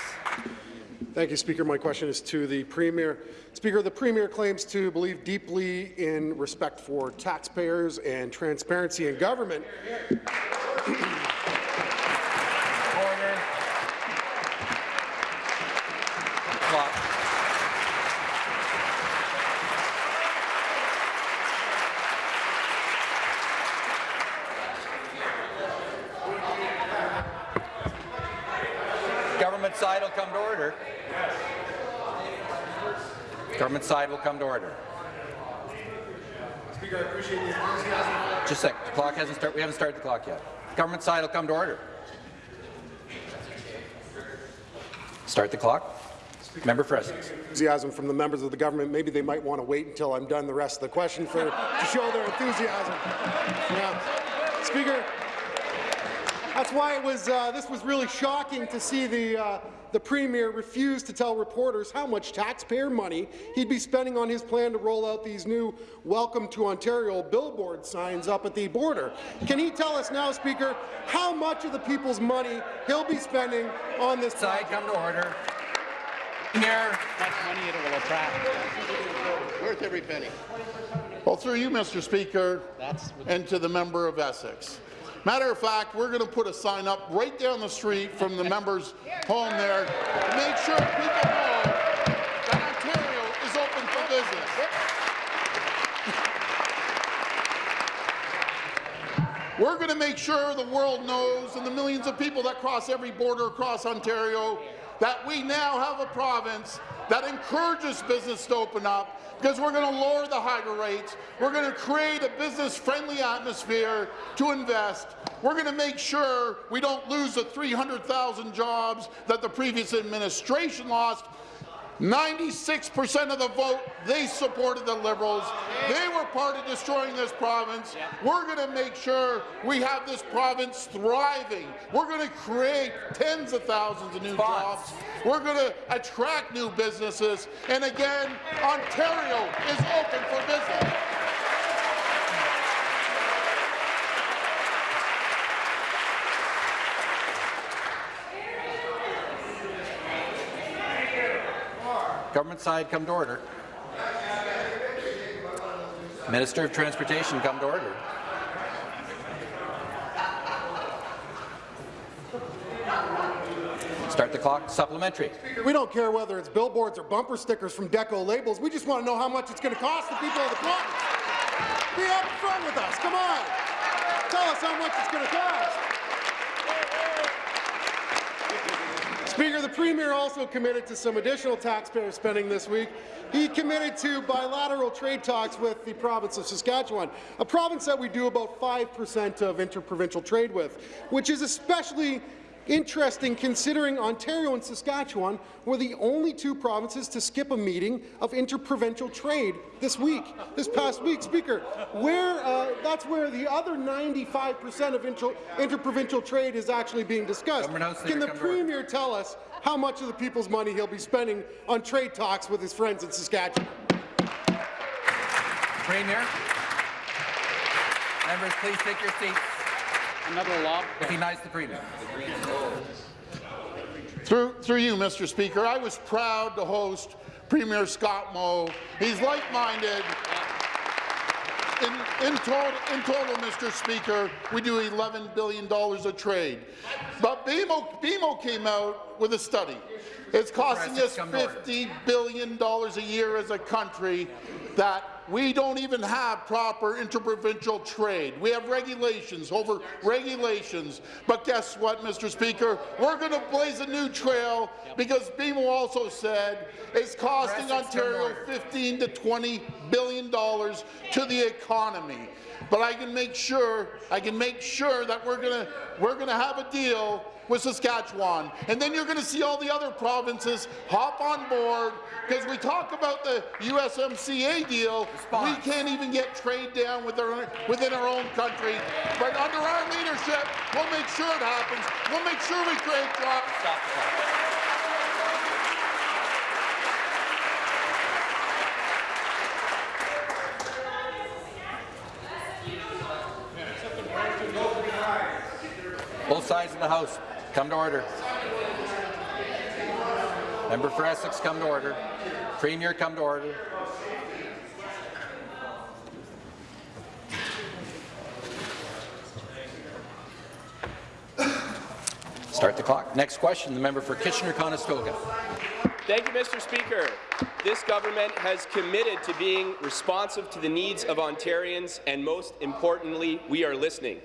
Thank you, Speaker. My question is to the Premier. Speaker, the Premier claims to believe deeply in respect for taxpayers and transparency in government. Order. Clock. Government side will come to order. Government side will come to order. Speaker, I appreciate the enthusiasm. Just a sec. The clock hasn't started. We haven't started the clock yet. Government side will come to order. Start the clock. Member for Essex. Enthusiasm from the members of the government. Maybe they might want to wait until I'm done the rest of the question for to show their enthusiasm. Yeah. Speaker, that's why it was. Uh, this was really shocking to see the. Uh, the Premier refuse to tell reporters how much taxpayer money he'd be spending on his plan to roll out these new Welcome to Ontario billboard signs up at the border. Can he tell us now, Speaker, how much of the people's money he'll be spending on this Side come to order. Premier. Much money it will attract. Worth every penny. Well, through you, Mr. Speaker, That's and to the member of Essex. Matter of fact, we're going to put a sign up right down the street from the member's home there to make sure people know that Ontario is open for business. We're going to make sure the world knows and the millions of people that cross every border across Ontario that we now have a province that encourages business to open up because we're going to lower the hydro rates. We're going to create a business-friendly atmosphere to invest. We're going to make sure we don't lose the 300,000 jobs that the previous administration lost 96% of the vote, they supported the Liberals. They were part of destroying this province. We're going to make sure we have this province thriving. We're going to create tens of thousands of new jobs. We're going to attract new businesses. And again, Ontario is open for business. Government side come to order. Minister of Transportation come to order. Start the clock. Supplementary. We don't care whether it's billboards or bumper stickers from Deco labels. We just want to know how much it's going to cost the people of the province. Be up front with us. Come on. Tell us how much it's going to cost. Speaker, the Premier also committed to some additional taxpayer spending this week. He committed to bilateral trade talks with the province of Saskatchewan, a province that we do about 5% of interprovincial trade with, which is especially interesting considering Ontario and Saskatchewan were the only two provinces to skip a meeting of interprovincial trade this week, this past week. Speaker, where uh, that's where the other 95% of inter interprovincial trade is actually being discussed. Can the come to order. Premier tell us how much of the people's money he'll be spending on trade talks with his friends in Saskatchewan? Premier. Members, please take your seats. Another law. Recognize the Premier. Through, through you, Mr. Speaker, I was proud to host Premier Scott Moe. He's like-minded. In, in, total, in total, Mr. Speaker, we do $11 billion of trade. But BMO, BMO came out with a study. It's costing us $50 billion a year as a country that we don't even have proper interprovincial trade. We have regulations over regulations. But guess what, Mr. Speaker? We're going to blaze a new trail because BMO also said it's costing Press is come to Ontario order. 15 to 20 billion dollars to the economy. But I can make sure I can make sure that we're going to we're going to have a deal with Saskatchewan. And then you're going to see all the other provinces hop on board because we talk about the USMCA deal, We can't even get trade down with our, within our own country. But under our leadership, we'll make sure it happens. We'll make sure we create jobs. Stop the clock. Both sides of the House, come to order. Member for Essex, come to order. Premier, come to order. Start the clock. Next question, the member for Kitchener-Conestoga. Thank you, Mr. Speaker. This government has committed to being responsive to the needs of Ontarians, and most importantly, we are listening.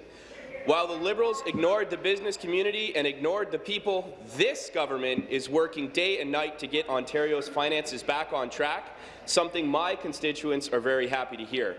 While the Liberals ignored the business community and ignored the people, this government is working day and night to get Ontario's finances back on track, something my constituents are very happy to hear.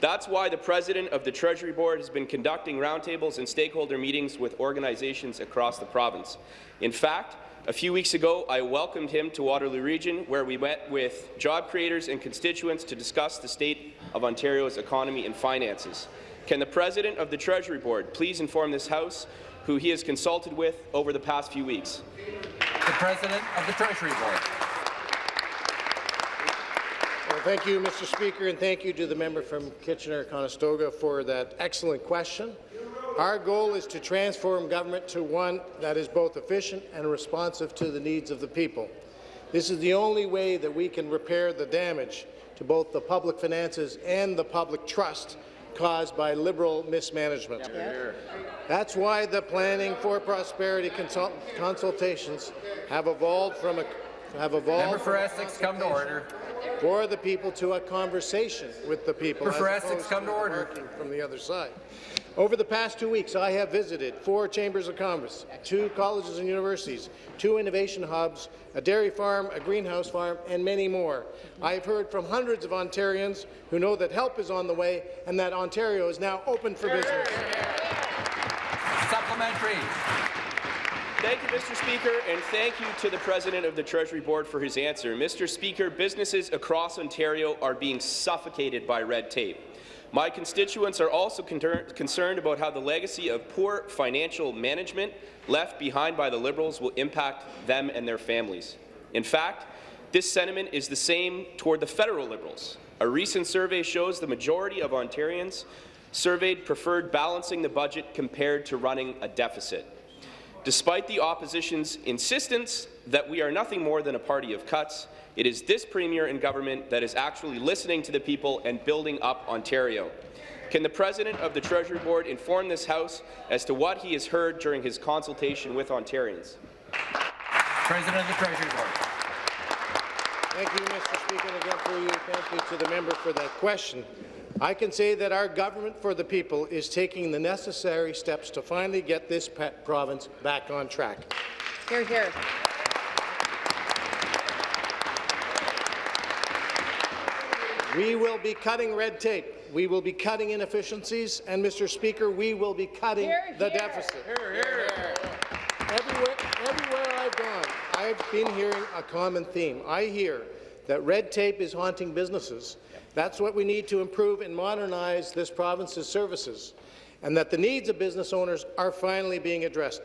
That's why the President of the Treasury Board has been conducting roundtables and stakeholder meetings with organizations across the province. In fact, a few weeks ago, I welcomed him to Waterloo Region, where we met with job creators and constituents to discuss the state of Ontario's economy and finances. Can the President of the Treasury Board please inform this House who he has consulted with over the past few weeks? The President of the Treasury Board. Thank you, Mr. Speaker, and thank you to the member from Kitchener-Conestoga for that excellent question. Our goal is to transform government to one that is both efficient and responsive to the needs of the people. This is the only way that we can repair the damage to both the public finances and the public trust caused by Liberal mismanagement. That's why the Planning for Prosperity consult consultations have evolved from a have evolved Member for Essex, come to order. for the people to a conversation with the people. Member for Essex, come to order. From the other side. Over the past two weeks, I have visited four chambers of commerce, two colleges and universities, two innovation hubs, a dairy farm, a greenhouse farm, and many more. I have heard from hundreds of Ontarians who know that help is on the way and that Ontario is now open for business. Supplementary. Thank you, Mr. Speaker, and thank you to the President of the Treasury Board for his answer. Mr. Speaker, businesses across Ontario are being suffocated by red tape. My constituents are also concerned about how the legacy of poor financial management left behind by the Liberals will impact them and their families. In fact, this sentiment is the same toward the federal Liberals. A recent survey shows the majority of Ontarians surveyed preferred balancing the budget compared to running a deficit. Despite the opposition's insistence that we are nothing more than a party of cuts, it is this Premier and government that is actually listening to the people and building up Ontario. Can the President of the Treasury Board inform this House as to what he has heard during his consultation with Ontarians? President of the Treasury Board. Thank you, Mr. Speaker, and again through you, thank you to the member for that question. I can say that our government for the people is taking the necessary steps to finally get this province back on track. Hear, hear. We will be cutting red tape. We will be cutting inefficiencies, and, Mr. Speaker, we will be cutting Here, the here. deficit. Everywhere, everywhere I've gone, I've been hearing a common theme. I hear that red tape is haunting businesses. That's what we need to improve and modernize this province's services, and that the needs of business owners are finally being addressed.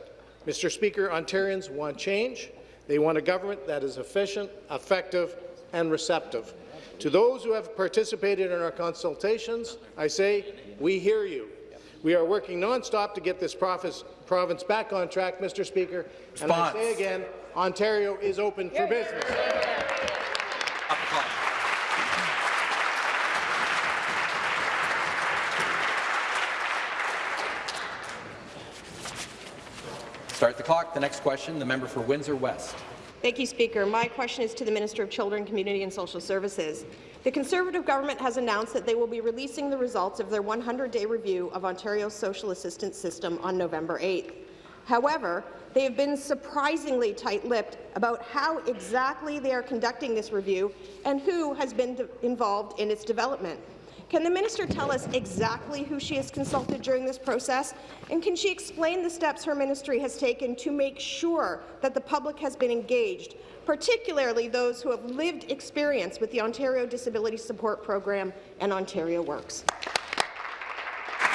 Mr. Speaker, Ontarians want change. They want a government that is efficient, effective, and receptive. To those who have participated in our consultations, I say, we hear you. We are working nonstop to get this province, province back on track, Mr. Speaker. And I say again, Ontario is open for business. Up the clock. Start the clock. The next question, the member for Windsor West. Thank you, Speaker. My question is to the Minister of Children, Community and Social Services. The Conservative government has announced that they will be releasing the results of their 100-day review of Ontario's social assistance system on November 8th. However, they have been surprisingly tight-lipped about how exactly they are conducting this review and who has been involved in its development. Can the minister tell us exactly who she has consulted during this process? And can she explain the steps her ministry has taken to make sure that the public has been engaged, particularly those who have lived experience with the Ontario Disability Support Program and Ontario Works?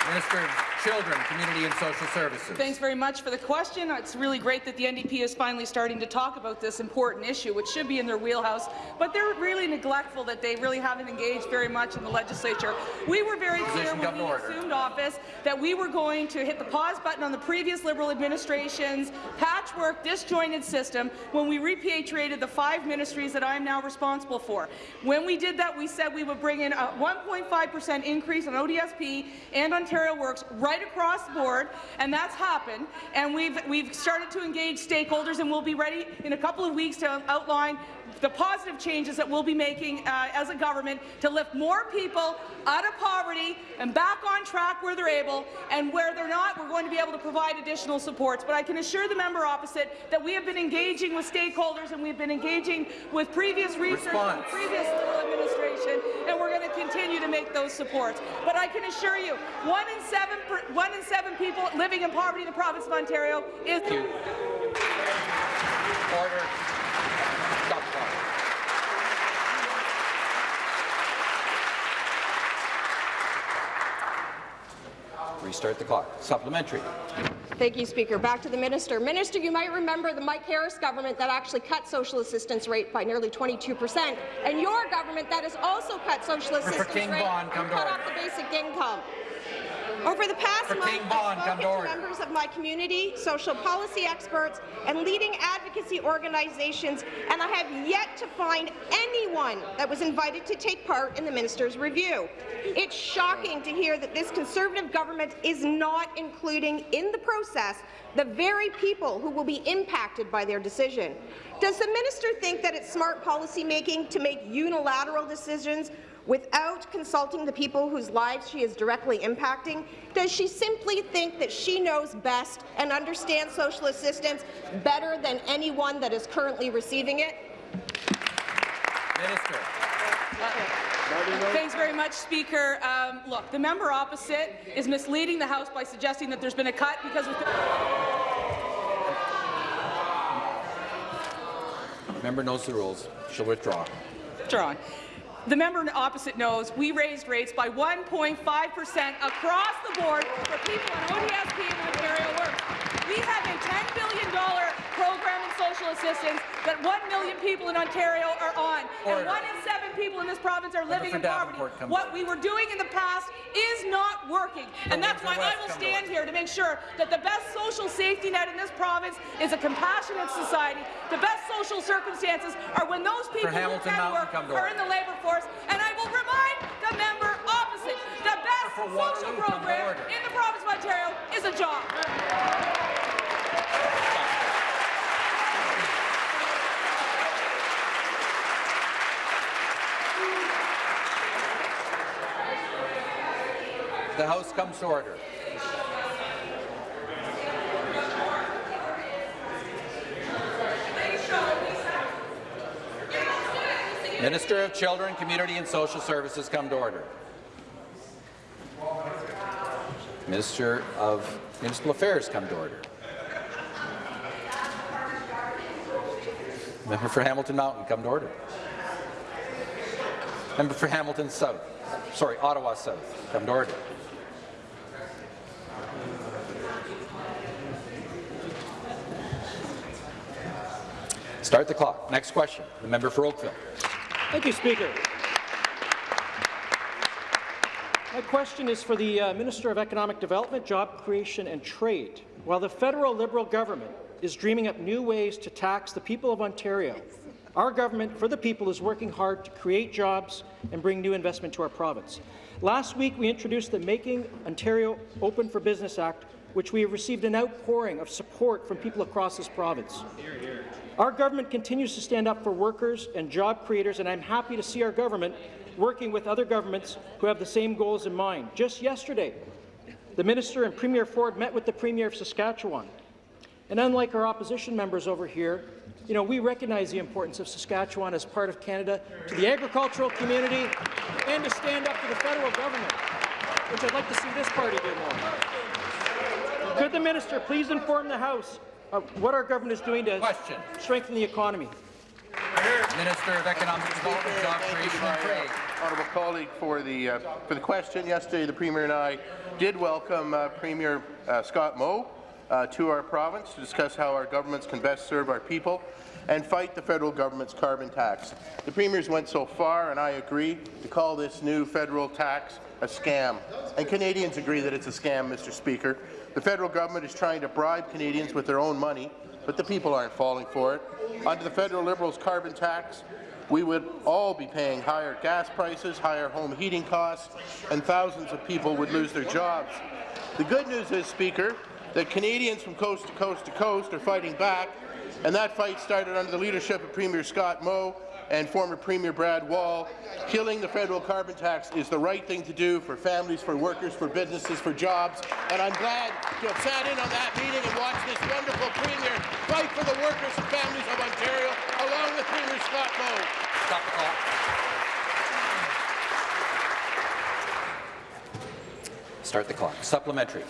Minister of Children, Community and Social Services. Thanks very much for the question. It's really great that the NDP is finally starting to talk about this important issue, which should be in their wheelhouse, but they're really neglectful that they really haven't engaged very much in the legislature. We were very clear when we order. assumed office that we were going to hit the pause button on the previous Liberal administration's patchwork, disjointed system when we repatriated the five ministries that I am now responsible for. When we did that, we said we would bring in a 1.5% increase on ODSP and Ontario Works right across the board, and that's happened. And we've we've started to engage stakeholders, and we'll be ready in a couple of weeks to outline the positive changes that we'll be making uh, as a government to lift more people out of poverty and back on track where they're able, and where they're not, we're going to be able to provide additional supports. But I can assure the member opposite that we have been engaging with stakeholders and we've been engaging with previous research and previous administration, and we're going to continue to make those supports. But I can assure you, one in seven, per, one in seven people living in poverty in the province of Ontario is. Order. Stop the clock. Restart the clock. Supplementary. Thank you, Speaker. Back to the minister. Minister, you might remember the Mike Harris government that actually cut social assistance rate by nearly 22 percent, and your government that has also cut social assistance King rate and cut order. off the basic income. Over the past month, I've spoken to members of my community, social policy experts, and leading advocacy organizations, and I have yet to find anyone that was invited to take part in the minister's review. It's shocking to hear that this Conservative government is not including in the process the very people who will be impacted by their decision. Does the minister think that it's smart policy making to make unilateral decisions without consulting the people whose lives she is directly impacting? Does she simply think that she knows best and understands social assistance better than anyone that is currently receiving it? Minister. Thanks very much, Speaker. Um, look, the member opposite is misleading the House by suggesting that there's been a cut because of Member knows the rules. She'll withdraw. Drawn. The member opposite knows we raised rates by 1.5 percent across the board for people in ODSP and Ontario Works. We have a $10 billion program in social assistance that 1 million people in Ontario are on, Order. and one in seven people in this province are living in poverty. What we were doing in the past is not working, and that's why I will stand here to make sure that the best social safety net in this province is a compassionate society. The best social circumstances are when those people who can work are in the labour force, and I will remind the member opposite, the best social Waterloo, come to program in the province of Ontario is a job. The House comes to order. Minister of Children, Community and Social Services come to order. Minister of Municipal Affairs come to order. Member for Hamilton Mountain come to order. Member for Hamilton South, sorry, Ottawa South, come to order. Start the clock. Next question. The member for Oakville. Thank you, Speaker. My question is for the uh, Minister of Economic Development, Job Creation and Trade. While the federal Liberal government is dreaming up new ways to tax the people of Ontario, our government for the people is working hard to create jobs and bring new investment to our province. Last week, we introduced the Making Ontario Open for Business Act, which we have received an outpouring of support from people across this province. Our government continues to stand up for workers and job creators, and I'm happy to see our government working with other governments who have the same goals in mind. Just yesterday, the Minister and Premier Ford met with the Premier of Saskatchewan. And unlike our opposition members over here, you know, we recognize the importance of Saskatchewan as part of Canada to the agricultural community and to stand up to the federal government, which I'd like to see this party do more. Could the minister please inform the House of what our government is doing to Question. strengthen the economy? Minister of Economic Development, Job Creation and Trade. Honourable colleague for the uh, for the question. Yesterday, the Premier and I did welcome uh, Premier uh, Scott Moe uh, to our province to discuss how our governments can best serve our people and fight the federal government's carbon tax. The premiers went so far, and I agree, to call this new federal tax a scam. And Canadians agree that it's a scam, Mr. Speaker. The federal government is trying to bribe Canadians with their own money, but the people aren't falling for it. Under the federal Liberals' carbon tax, we would all be paying higher gas prices, higher home heating costs, and thousands of people would lose their jobs. The good news is, Speaker, that Canadians from coast to coast to coast are fighting back, and that fight started under the leadership of Premier Scott Moe and former Premier Brad Wall. Killing the federal carbon tax is the right thing to do for families, for workers, for businesses, for jobs, and I'm glad to have sat in on that meeting and watched this wonderful Premier fight for the workers and families of Ontario, along with Premier Scott Moe. Stop the clock. Start the clock. Supplementary.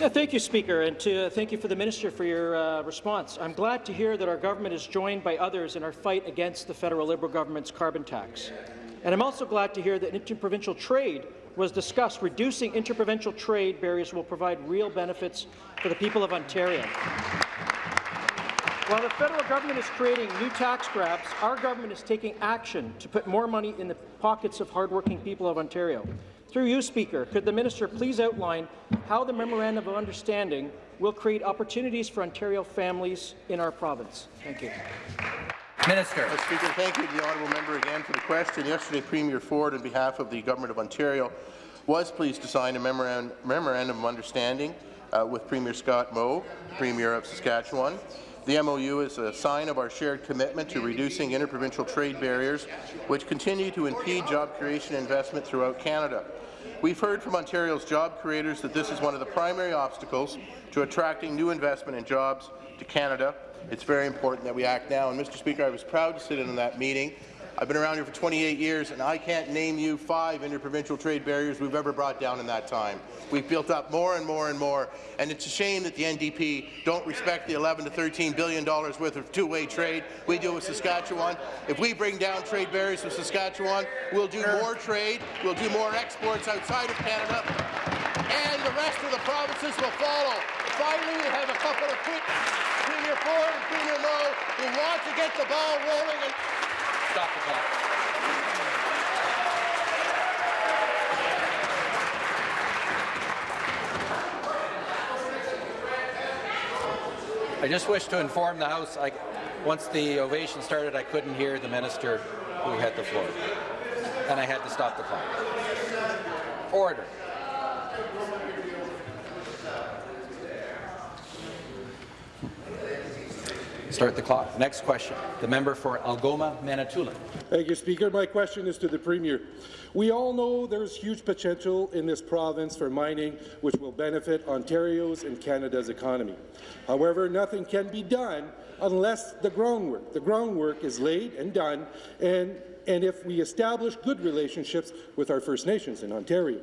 Yeah, thank you, Speaker, and to, uh, thank you for the Minister for your uh, response. I'm glad to hear that our government is joined by others in our fight against the federal Liberal government's carbon tax. And I'm also glad to hear that interprovincial trade was discussed. Reducing interprovincial trade barriers will provide real benefits for the people of Ontario. While the federal government is creating new tax grabs, our government is taking action to put more money in the pockets of hardworking people of Ontario. Through you, Speaker, could the minister please outline how the Memorandum of Understanding will create opportunities for Ontario families in our province? Thank you. Minister. Mr. Speaker, thank you to the honourable member again for the question. Yesterday, Premier Ford, on behalf of the Government of Ontario, was pleased to sign a memorandum, memorandum of understanding uh, with Premier Scott Moe, Premier of Saskatchewan. The MOU is a sign of our shared commitment to reducing interprovincial trade barriers, which continue to impede job creation and investment throughout Canada. We've heard from Ontario's job creators that this is one of the primary obstacles to attracting new investment and jobs to Canada. It's very important that we act now. And Mr. Speaker, I was proud to sit in on that meeting. I've been around here for 28 years, and I can't name you five interprovincial trade barriers we've ever brought down in that time. We've built up more and more and more, and it's a shame that the NDP don't respect the 11 to 13 billion dollars worth of two-way trade we do with Saskatchewan. If we bring down trade barriers with Saskatchewan, we'll do more trade, we'll do more exports outside of Canada, and the rest of the provinces will follow. Finally, we have a couple of quick Premier Ford and Premier Moe who want to get the ball rolling and Stop the clock. I just wish to inform the House, I, once the ovation started, I couldn't hear the minister who had the floor, and I had to stop the clock. Order. Start the clock. Next question. The member for Algoma, Manitoulin. Thank you, Speaker. My question is to the Premier. We all know there's huge potential in this province for mining, which will benefit Ontario's and Canada's economy. However, nothing can be done unless the groundwork. The groundwork is laid and done, and, and if we establish good relationships with our First Nations in Ontario.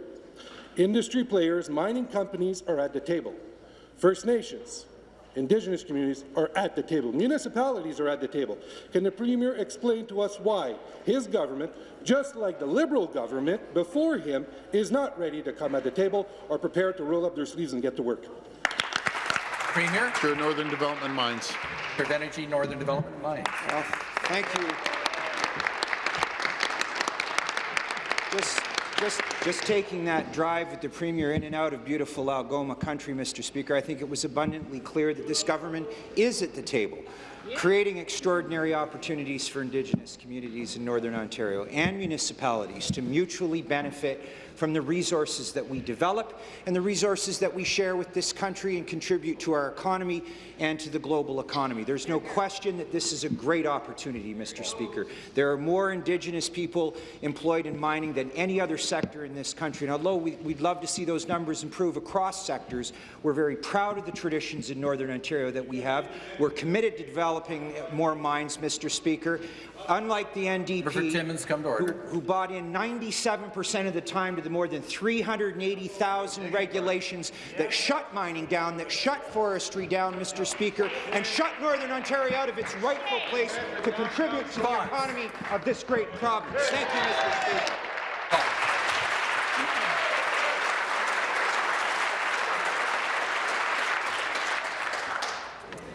Industry players, mining companies are at the table. First Nations, Indigenous communities are at the table. Municipalities are at the table. Can the Premier explain to us why his government, just like the Liberal government before him, is not ready to come at the table or prepared to roll up their sleeves and get to work? Premier. Sure, Northern Development Mines. Of Energy, Northern Development Mines. Well, thank you. Just, just, taking that drive with the Premier in and out of beautiful Algoma country, Mr. Speaker, I think it was abundantly clear that this government is at the table, creating extraordinary opportunities for Indigenous communities in Northern Ontario and municipalities to mutually benefit from the resources that we develop and the resources that we share with this country and contribute to our economy and to the global economy. There's no question that this is a great opportunity, Mr. Speaker. There are more Indigenous people employed in mining than any other sector in this country. And although we, would love to see those numbers improve across sectors, we're very proud of the traditions in Northern Ontario that we have. We're committed to developing more mines, Mr. Speaker. Unlike the NDP, Timmins, come to order. Who, who bought in 97 percent of the time to the more than 380,000 regulations that shut mining down, that shut forestry down, Mr. Speaker, and shut Northern Ontario out of its rightful place to contribute to the economy of this great province. Thank you, Mr. Speaker.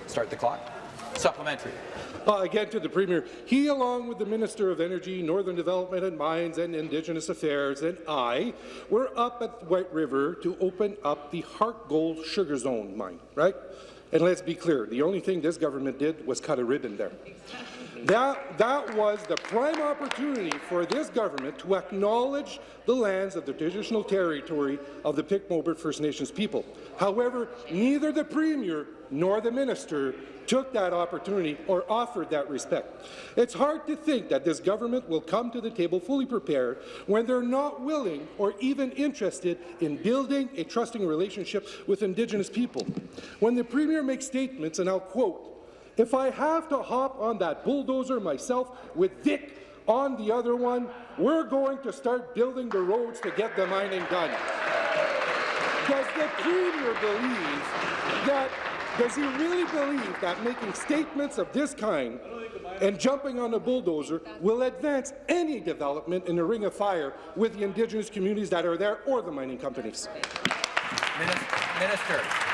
Start the clock. Supplementary. Uh, again to the Premier. He, along with the Minister of Energy, Northern Development and Mines and Indigenous Affairs, and I, were up at White River to open up the Harte Gold Sugar Zone mine, right? And let's be clear, the only thing this government did was cut a ribbon there. That, that was the prime opportunity for this government to acknowledge the lands of the traditional territory of the Pic-Mobert First Nations people. However, neither the Premier nor the Minister took that opportunity or offered that respect. It's hard to think that this government will come to the table fully prepared when they're not willing or even interested in building a trusting relationship with Indigenous people. When the Premier makes statements, and I'll quote, if I have to hop on that bulldozer myself with Vic on the other one, we're going to start building the roads to get the mining done. Does the Premier believe that does he really believe that making statements of this kind and jumping on a bulldozer will advance any development in the Ring of Fire with the Indigenous communities that are there or the mining companies? Minister.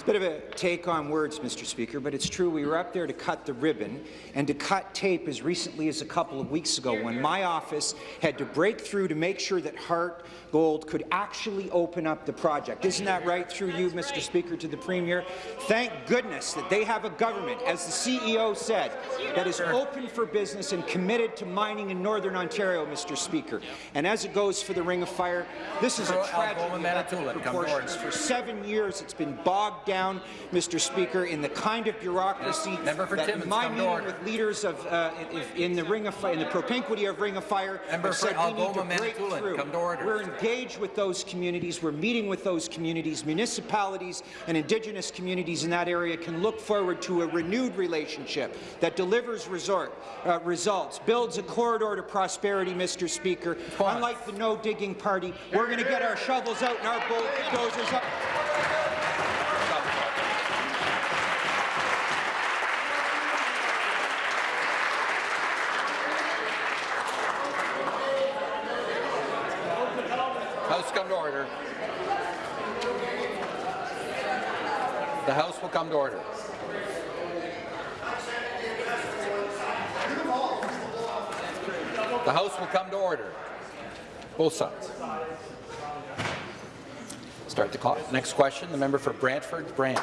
It's a bit of a take on words, Mr. Speaker, but it's true. We were up there to cut the ribbon and to cut tape as recently as a couple of weeks ago when my office had to break through to make sure that Harte Gold could actually open up the project. Isn't that right through you, Mr. Speaker, to the Premier? Thank goodness that they have a government, as the CEO said, that is open for business and committed to mining in Northern Ontario, Mr. Speaker. And as it goes for the Ring of Fire, this is a tragedy of proportions. For seven years, it's been bogged down, Mr. Speaker, in the kind of bureaucracy for that Timmins, my meeting with leaders of uh, in, in the Ring of Fire, in the propinquity of Ring of Fire, Member said we need to break through. Come to order. We're engaged with those communities. We're meeting with those communities. Municipalities and Indigenous communities in that area can look forward to a renewed relationship that delivers resort, uh, results, builds a corridor to prosperity, Mr. Speaker. Unlike the no-digging party, we're going to get our shovels out and our bulldozers up. House come to order. The House will come to order. The House will come to order. Both sides. Start the clock. Next question, the member for Brantford, Brant.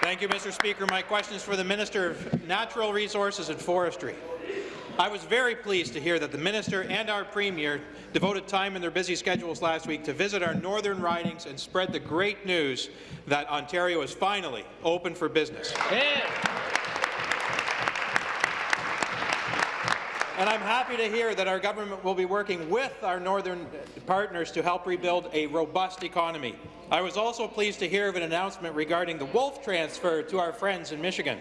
Thank you, Mr. Speaker. My question is for the Minister of Natural Resources and Forestry. I was very pleased to hear that the Minister and our Premier devoted time in their busy schedules last week to visit our northern ridings and spread the great news that Ontario is finally open for business. And I'm happy to hear that our government will be working with our northern partners to help rebuild a robust economy. I was also pleased to hear of an announcement regarding the wolf transfer to our friends in Michigan.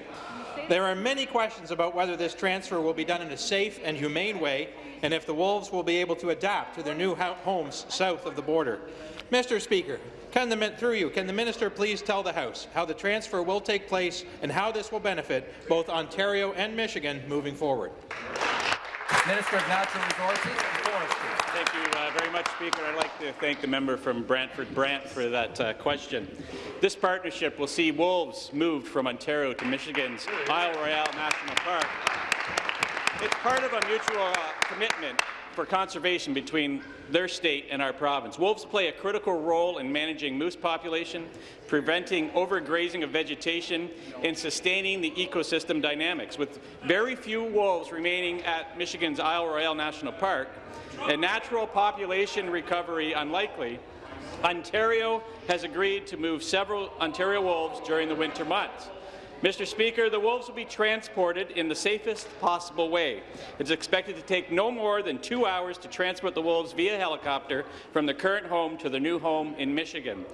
There are many questions about whether this transfer will be done in a safe and humane way and if the wolves will be able to adapt to their new homes south of the border. Mr. Speaker, can the, through you, can the minister please tell the House how the transfer will take place and how this will benefit both Ontario and Michigan moving forward? Minister of Natural Resources and Forestry. Thank you uh, very much, Speaker. I'd like to thank the member from Brantford Brant for that uh, question. This partnership will see wolves moved from Ontario to Michigan's Isle Royale National Park. It's part of a mutual uh, commitment for conservation between their state and our province. Wolves play a critical role in managing moose population, preventing overgrazing of vegetation, and sustaining the ecosystem dynamics. With very few wolves remaining at Michigan's Isle Royale National Park, and natural population recovery unlikely, Ontario has agreed to move several Ontario wolves during the winter months. Mr. Speaker, the wolves will be transported in the safest possible way. It's expected to take no more than two hours to transport the wolves via helicopter from the current home to the new home in Michigan.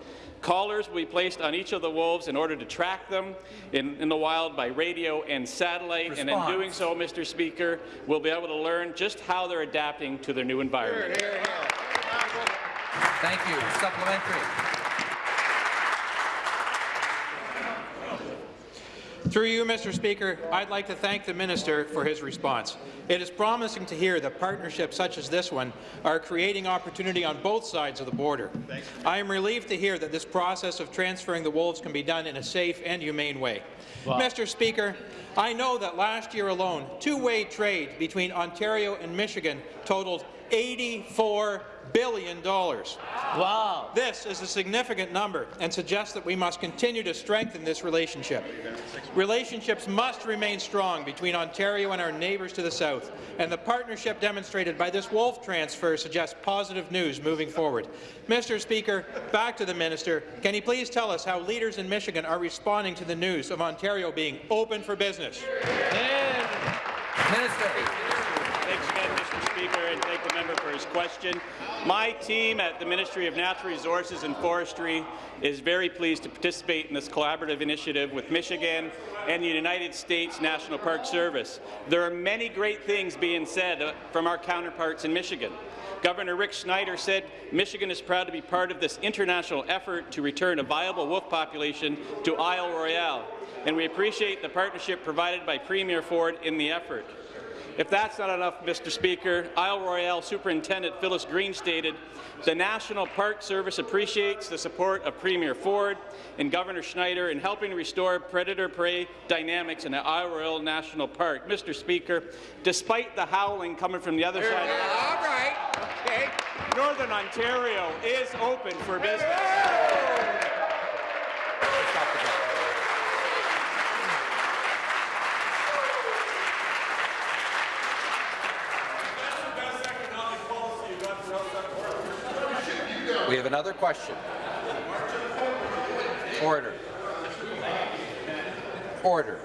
Collars will be placed on each of the wolves in order to track them in, in the wild by radio and satellite, and in doing so, Mr. Speaker, we'll be able to learn just how they're adapting to their new environment. Thank you. Supplementary. Through you, Mr. Speaker, I'd like to thank the minister for his response. It is promising to hear that partnerships such as this one are creating opportunity on both sides of the border. I am relieved to hear that this process of transferring the wolves can be done in a safe and humane way. Mr. Speaker, I know that last year alone, two-way trade between Ontario and Michigan totaled $84 billion. dollars. Wow. This is a significant number and suggests that we must continue to strengthen this relationship. Relationships must remain strong between Ontario and our neighbours to the south, and the partnership demonstrated by this wolf transfer suggests positive news moving forward. Mr. Speaker, back to the minister. Can he please tell us how leaders in Michigan are responding to the news of Ontario being open for business? Minister. Speaker, and thank the member for his question. My team at the Ministry of Natural Resources and Forestry is very pleased to participate in this collaborative initiative with Michigan and the United States National Park Service. There are many great things being said uh, from our counterparts in Michigan. Governor Rick Snyder said Michigan is proud to be part of this international effort to return a viable wolf population to Isle Royale, and we appreciate the partnership provided by Premier Ford in the effort. If that's not enough, Mr. Speaker, Isle Royale Superintendent Phyllis Green stated, the National Park Service appreciates the support of Premier Ford and Governor Snyder in helping restore predator-prey dynamics in the Isle Royale National Park. Mr. Speaker, despite the howling coming from the other side All right. Okay. Northern Ontario is open for business. Another question. Order. Order.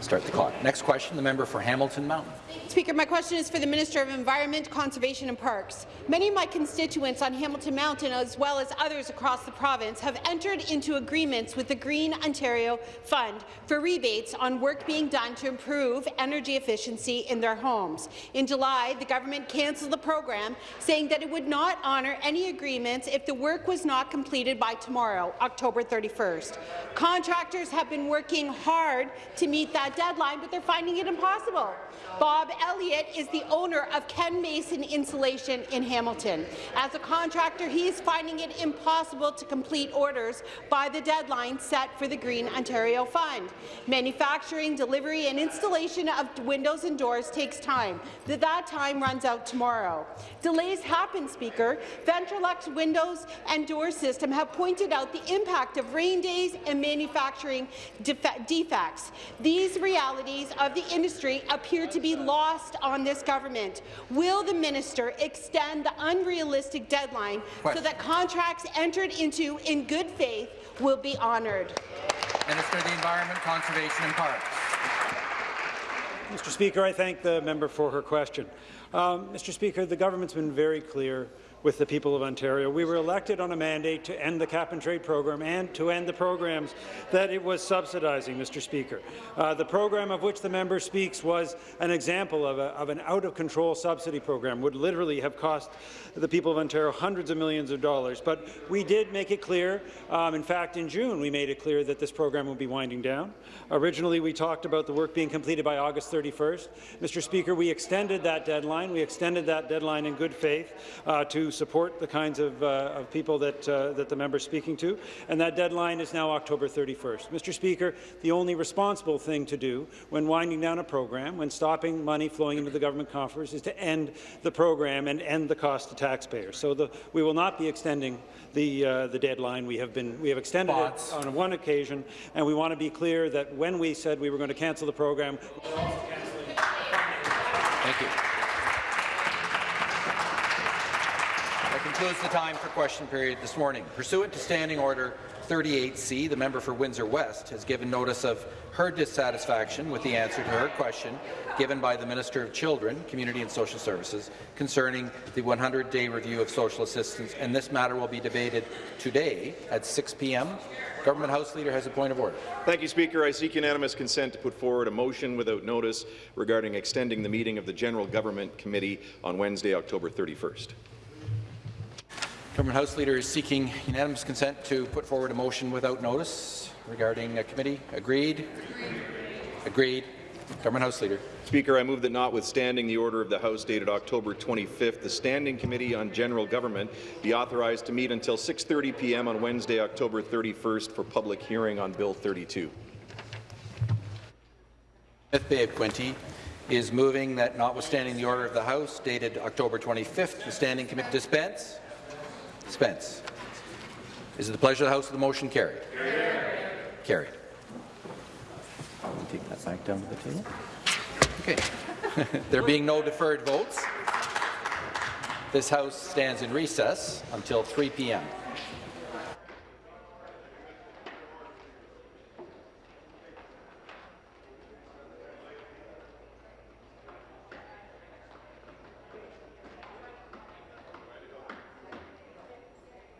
Start the clock. Next question, the member for Hamilton Mountain. Speaker, my question is for the Minister of Environment, Conservation and Parks. Many of my constituents on Hamilton Mountain, as well as others across the province, have entered into agreements with the Green Ontario Fund for rebates on work being done to improve energy efficiency in their homes. In July, the government cancelled the program, saying that it would not honour any agreements if the work was not completed by tomorrow, October 31st. Contractors have been working hard to meet that deadline, but they're finding it impossible. Bob Elliott is the owner of Ken Mason Insulation in Hamilton. As a contractor, he is finding it impossible to complete orders by the deadline set for the Green Ontario Fund. Manufacturing, delivery and installation of windows and doors takes time. That that time runs out tomorrow. Delays happen, Speaker. Ventrolux windows and door system have pointed out the impact of rain days and manufacturing defects. These realities of the industry appear to be lost on this government. Will the minister extend the unrealistic deadline so that contracts entered into in good faith will be honoured? Minister of the Environment, Conservation and Parks. Mr. Speaker, I thank the member for her question. Um, Mr. Speaker, the government's been very clear with the people of Ontario. We were elected on a mandate to end the cap-and-trade program and to end the programs that it was subsidizing, Mr. Speaker. Uh, the program of which the member speaks was an example of, a, of an out-of-control subsidy program, would literally have cost the people of Ontario hundreds of millions of dollars. But we did make it clear, um, in fact, in June, we made it clear that this program will be winding down. Originally, we talked about the work being completed by August 31st. Mr. Speaker, we extended that deadline. We extended that deadline in good faith uh, to support the kinds of, uh, of people that, uh, that the member is speaking to, and that deadline is now October 31st. Mr. Speaker, the only responsible thing to do when winding down a program, when stopping money flowing into the government coffers, is to end the program and end the cost taxpayers. So the, we will not be extending the, uh, the deadline. We have, been, we have extended Thoughts? it on one occasion, and we want to be clear that when we said we were going to cancel the program, Thank you. I can concludes the time for question period this morning. Pursuant to Standing Order 38C, the member for Windsor West has given notice of her dissatisfaction with the answer to her question given by the Minister of Children, Community and Social Services concerning the 100-day review of social assistance, and this matter will be debated today at 6 p.m. Government House Leader has a point of order. Thank you, Speaker. I seek unanimous consent to put forward a motion without notice regarding extending the meeting of the General Government Committee on Wednesday, October 31st. Government House Leader is seeking unanimous consent to put forward a motion without notice regarding a committee. Agreed? Agreed. Government House Leader. Speaker, I move that notwithstanding the order of the House dated October 25th, the Standing Committee on General Government be authorized to meet until 6.30 p.m. on Wednesday, October 31st for public hearing on Bill 32. Smith Bay of Quinte is moving that notwithstanding the order of the House dated October 25th, the Standing Committee dispense. Dispense. Is it the pleasure of the House that the motion carried? Carried. Take that back down to the table. Okay. there being no deferred votes, this House stands in recess until 3 p.m.